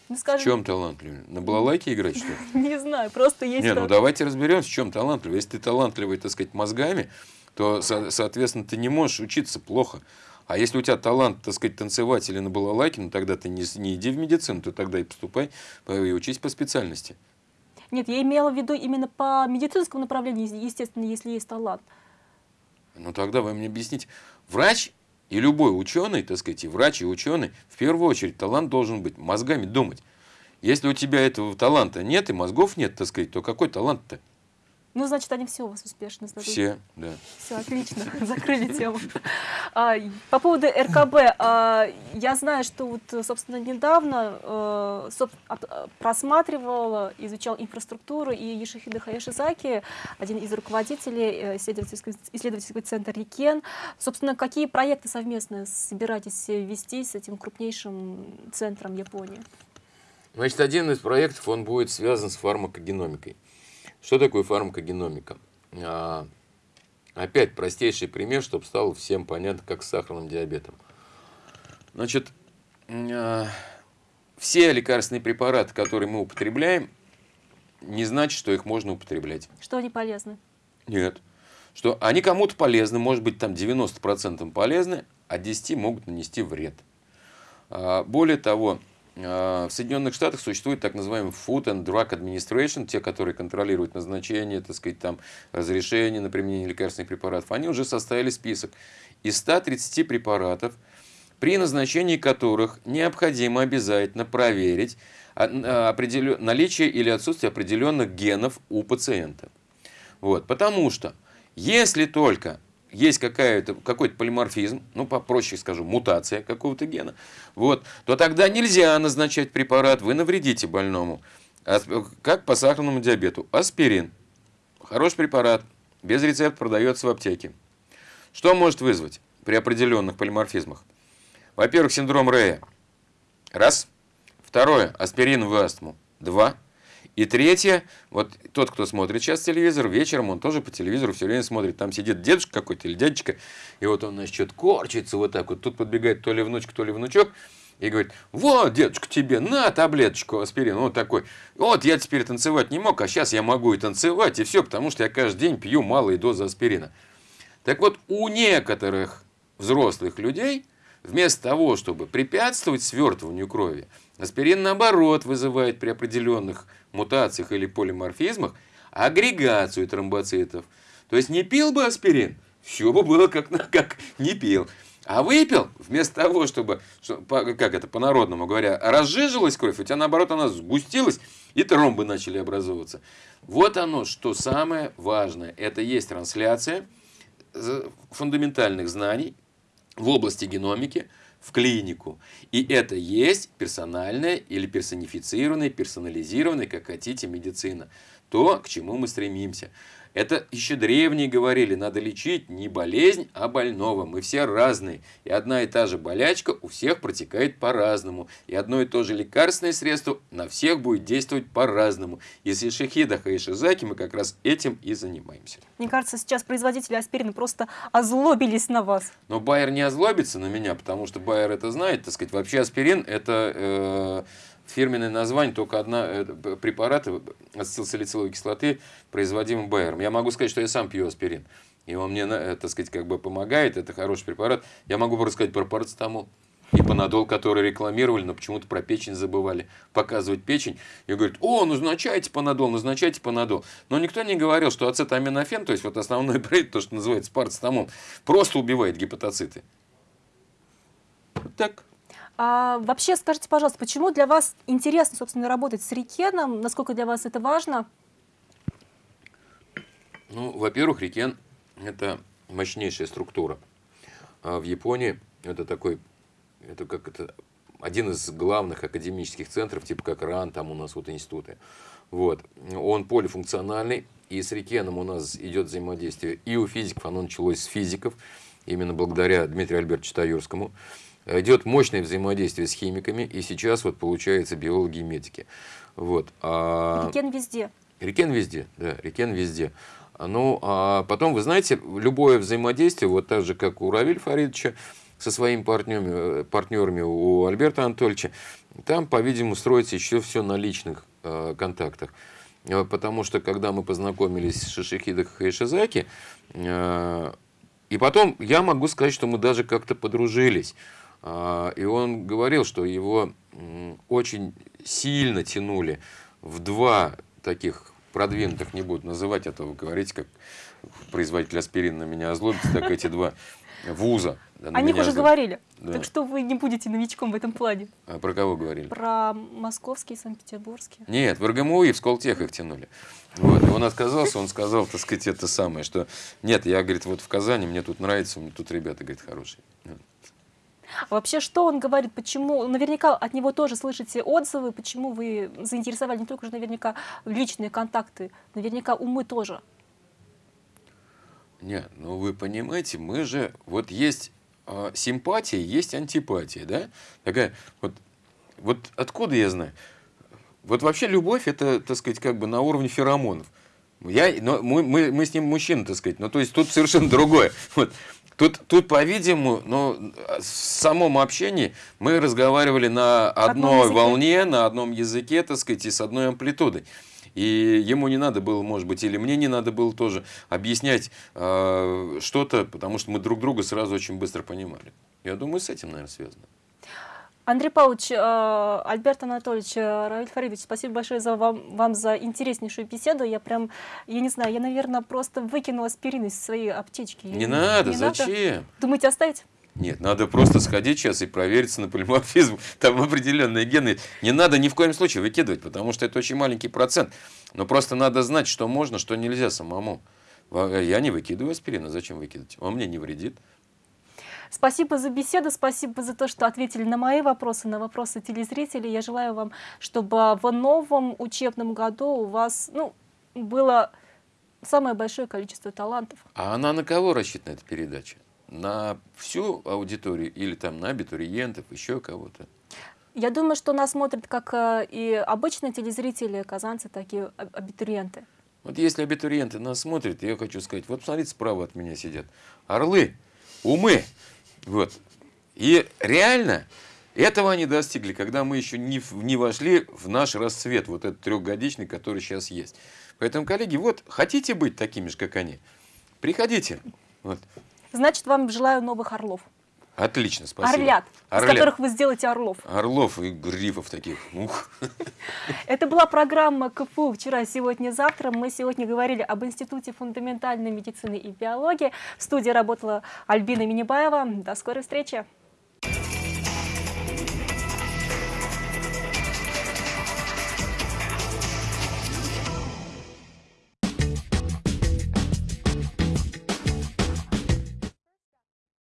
Ну, скажем... В чем талантливый? На балалайке играть, что ли? Не знаю, просто есть... Не, ну давайте разберемся, в чем талантливый. Если ты талантливый, так сказать, мозгами, то, соответственно, ты не можешь учиться плохо. А если у тебя талант, так сказать, танцевать или на балалайке, ну тогда ты не, не иди в медицину, ты тогда и поступай, и учись по специальности. Нет, я имела в виду именно по медицинскому направлению, естественно, если есть талант. Ну тогда вы мне объясните. Врач и любой ученый, так сказать, и врач, и ученый, в первую очередь талант должен быть мозгами думать. Если у тебя этого таланта нет и мозгов нет, так сказать, то какой талант-то? Ну, значит, они все у вас успешно сдадут. Все, да. Все, отлично, закрыли тему. А, по поводу РКБ, а, я знаю, что вот, собственно, недавно а, просматривал, изучал инфраструктуру, и Ешихида Хаяшизаки, один из руководителей э, исследовательского, исследовательского центра РИКЕН, собственно, какие проекты совместно собираетесь вести с этим крупнейшим центром Японии? Значит, один из проектов, он будет связан с фармакогеномикой. Что такое фармакогеномика? А, опять простейший пример, чтобы стало всем понятно, как с сахарным диабетом. Значит, а, все лекарственные препараты, которые мы употребляем, не значит, что их можно употреблять. Что они полезны? Нет. Что они кому-то полезны, может быть, там 90% полезны, а 10 могут нанести вред. А, более того, в Соединенных Штатах существует так называемый Food and Drug Administration, те, которые контролируют назначение, так сказать, там, разрешение на применение лекарственных препаратов. Они уже составили список из 130 препаратов, при назначении которых необходимо обязательно проверить а, а, наличие или отсутствие определенных генов у пациента. Вот, потому что если только есть какой-то полиморфизм, ну, попроще скажу, мутация какого-то гена, вот, то тогда нельзя назначать препарат, вы навредите больному. Как по сахарному диабету. Аспирин. Хороший препарат, без рецепта продается в аптеке. Что может вызвать при определенных полиморфизмах? Во-первых, синдром Рея. Раз. Второе, аспирин в астму. Два. И третье, вот тот, кто смотрит сейчас телевизор, вечером он тоже по телевизору все время смотрит. Там сидит дедушка какой-то или дядечка, и вот он, значит, корчится вот так вот. Тут подбегает то ли внучка, то ли внучок, и говорит, вот, дедушка, тебе на таблеточку аспирина, вот такой. Вот я теперь танцевать не мог, а сейчас я могу и танцевать, и все, потому что я каждый день пью малые дозы аспирина. Так вот, у некоторых взрослых людей, вместо того, чтобы препятствовать свертыванию крови, Аспирин, наоборот, вызывает при определенных мутациях или полиморфизмах агрегацию тромбоцитов. То есть не пил бы аспирин, все бы было как, как не пил. А выпил, вместо того, чтобы, как это по-народному говоря, разжижилась кровь, у тебя наоборот она сгустилась, и тромбы начали образовываться. Вот оно, что самое важное. Это есть трансляция фундаментальных знаний в области геномики, в клинику. И это есть персональная или персонифицированная, персонализированная, как хотите, медицина. То, к чему мы стремимся. Это еще древние говорили, надо лечить не болезнь, а больного. Мы все разные. И одна и та же болячка у всех протекает по-разному. И одно и то же лекарственное средство на всех будет действовать по-разному. Если Шахида Хаишизаки, мы как раз этим и занимаемся. Мне кажется, сейчас производители аспирина просто озлобились на вас. Но Байер не озлобится на меня, потому что Байер это знает. Так сказать, вообще аспирин это... Э фирменное название, только одна э, препарата ацетилсалициловой кислоты, производимый Байером. Я могу сказать, что я сам пью аспирин. И он мне, э, так сказать, как бы помогает, это хороший препарат. Я могу рассказать про парацетамол и панадол, который рекламировали, но почему-то про печень забывали показывать печень. И говорят, о, назначайте панадол, назначайте панадол. Но никто не говорил, что ацетаминофен, то есть вот основной бред, то, что называется парацетамол, просто убивает гепатоциты. Вот так. А вообще, скажите, пожалуйста, почему для вас интересно, собственно, работать с Рикеном? Насколько для вас это важно? Ну, во-первых, Рикен – это мощнейшая структура. А в Японии это такой, это как это, один из главных академических центров, типа как РАН, там у нас вот институты. Вот. Он полифункциональный, и с Рикеном у нас идет взаимодействие и у физиков, оно началось с физиков, именно благодаря Дмитрию Альбертовичу Таюрскому. Идет мощное взаимодействие с химиками, и сейчас вот получается биологи и медики. Вот. А... Рикен везде. Рикен везде, да, Рикен везде. Ну, а потом, вы знаете, любое взаимодействие, вот так же, как у Равиль Фаридовича, со своими партнерами, партнерами у Альберта Анатольевича, там, по-видимому, строится еще все на личных э, контактах. Э, потому что, когда мы познакомились с Шишихидо Хайшизаки, э, и потом я могу сказать, что мы даже как-то подружились. Э, и он говорил, что его очень сильно тянули в два таких продвинутых, не буду называть этого, говорить, как производитель аспирина на меня озлобится, так эти два вуза. Да, О них уже говорили. Да. Так что вы не будете новичком в этом плане. А про кого говорили? Про московские, санкт-петербургские. Нет, в РГМУ и в Сколтех их тянули. Вот. И он отказался, он сказал, так сказать, это самое, что нет, я, говорит, вот в Казани, мне тут нравится, мне тут ребята, говорит, хорошие. Вообще, что он говорит, почему, наверняка от него тоже слышите отзывы, почему вы заинтересовали не только же наверняка личные контакты, наверняка умы тоже. Нет, ну вы понимаете, мы же, вот есть э, симпатия, есть антипатия, да? Такая, вот, вот откуда я знаю? Вот вообще любовь, это, так сказать, как бы на уровне феромонов. Я, но мы, мы, мы с ним мужчины, так сказать, но то есть тут совершенно другое. Вот. Тут, тут по-видимому, ну, в самом общении мы разговаривали на одной волне, на одном языке, так сказать, и с одной амплитудой. И ему не надо было, может быть, или мне не надо было тоже объяснять э, что-то, потому что мы друг друга сразу очень быстро понимали. Я думаю, с этим, наверное, связано. Андрей Павлович, э, Альберт Анатольевич, э, Равиль Фаридович, спасибо большое за вам, вам за интереснейшую беседу. Я прям, я не знаю, я, наверное, просто выкинула аспирин из своей аптечки. Не надо, не зачем? Надо? Думаете, оставить? Нет, надо просто сходить сейчас и провериться на полиморфизм. Там определенные гены. Не надо ни в коем случае выкидывать, потому что это очень маленький процент. Но просто надо знать, что можно, что нельзя самому. Я не выкидываю аспирин, а зачем выкидывать? Он мне не вредит. Спасибо за беседу, спасибо за то, что ответили на мои вопросы, на вопросы телезрителей. Я желаю вам, чтобы в новом учебном году у вас ну, было самое большое количество талантов. А она на кого рассчитана, эта передача? На всю аудиторию или там на абитуриентов, еще кого-то? Я думаю, что нас смотрят как э, и обычные телезрители, казанцы, так и абитуриенты. Вот если абитуриенты нас смотрят, я хочу сказать, вот смотрите, справа от меня сидят орлы, умы, вот. И реально этого они достигли, когда мы еще не, не вошли в наш расцвет, вот этот трехгодичный, который сейчас есть. Поэтому, коллеги, вот хотите быть такими же, как они, приходите. Вот. Значит, вам желаю новых орлов. Отлично, спасибо. Орлят, Орлят, из которых вы сделаете орлов. Орлов и грифов таких. Ух. Это была программа КФУ «Вчера, сегодня, завтра». Мы сегодня говорили об Институте фундаментальной медицины и биологии. В студии работала Альбина Минибаева. До скорой встречи.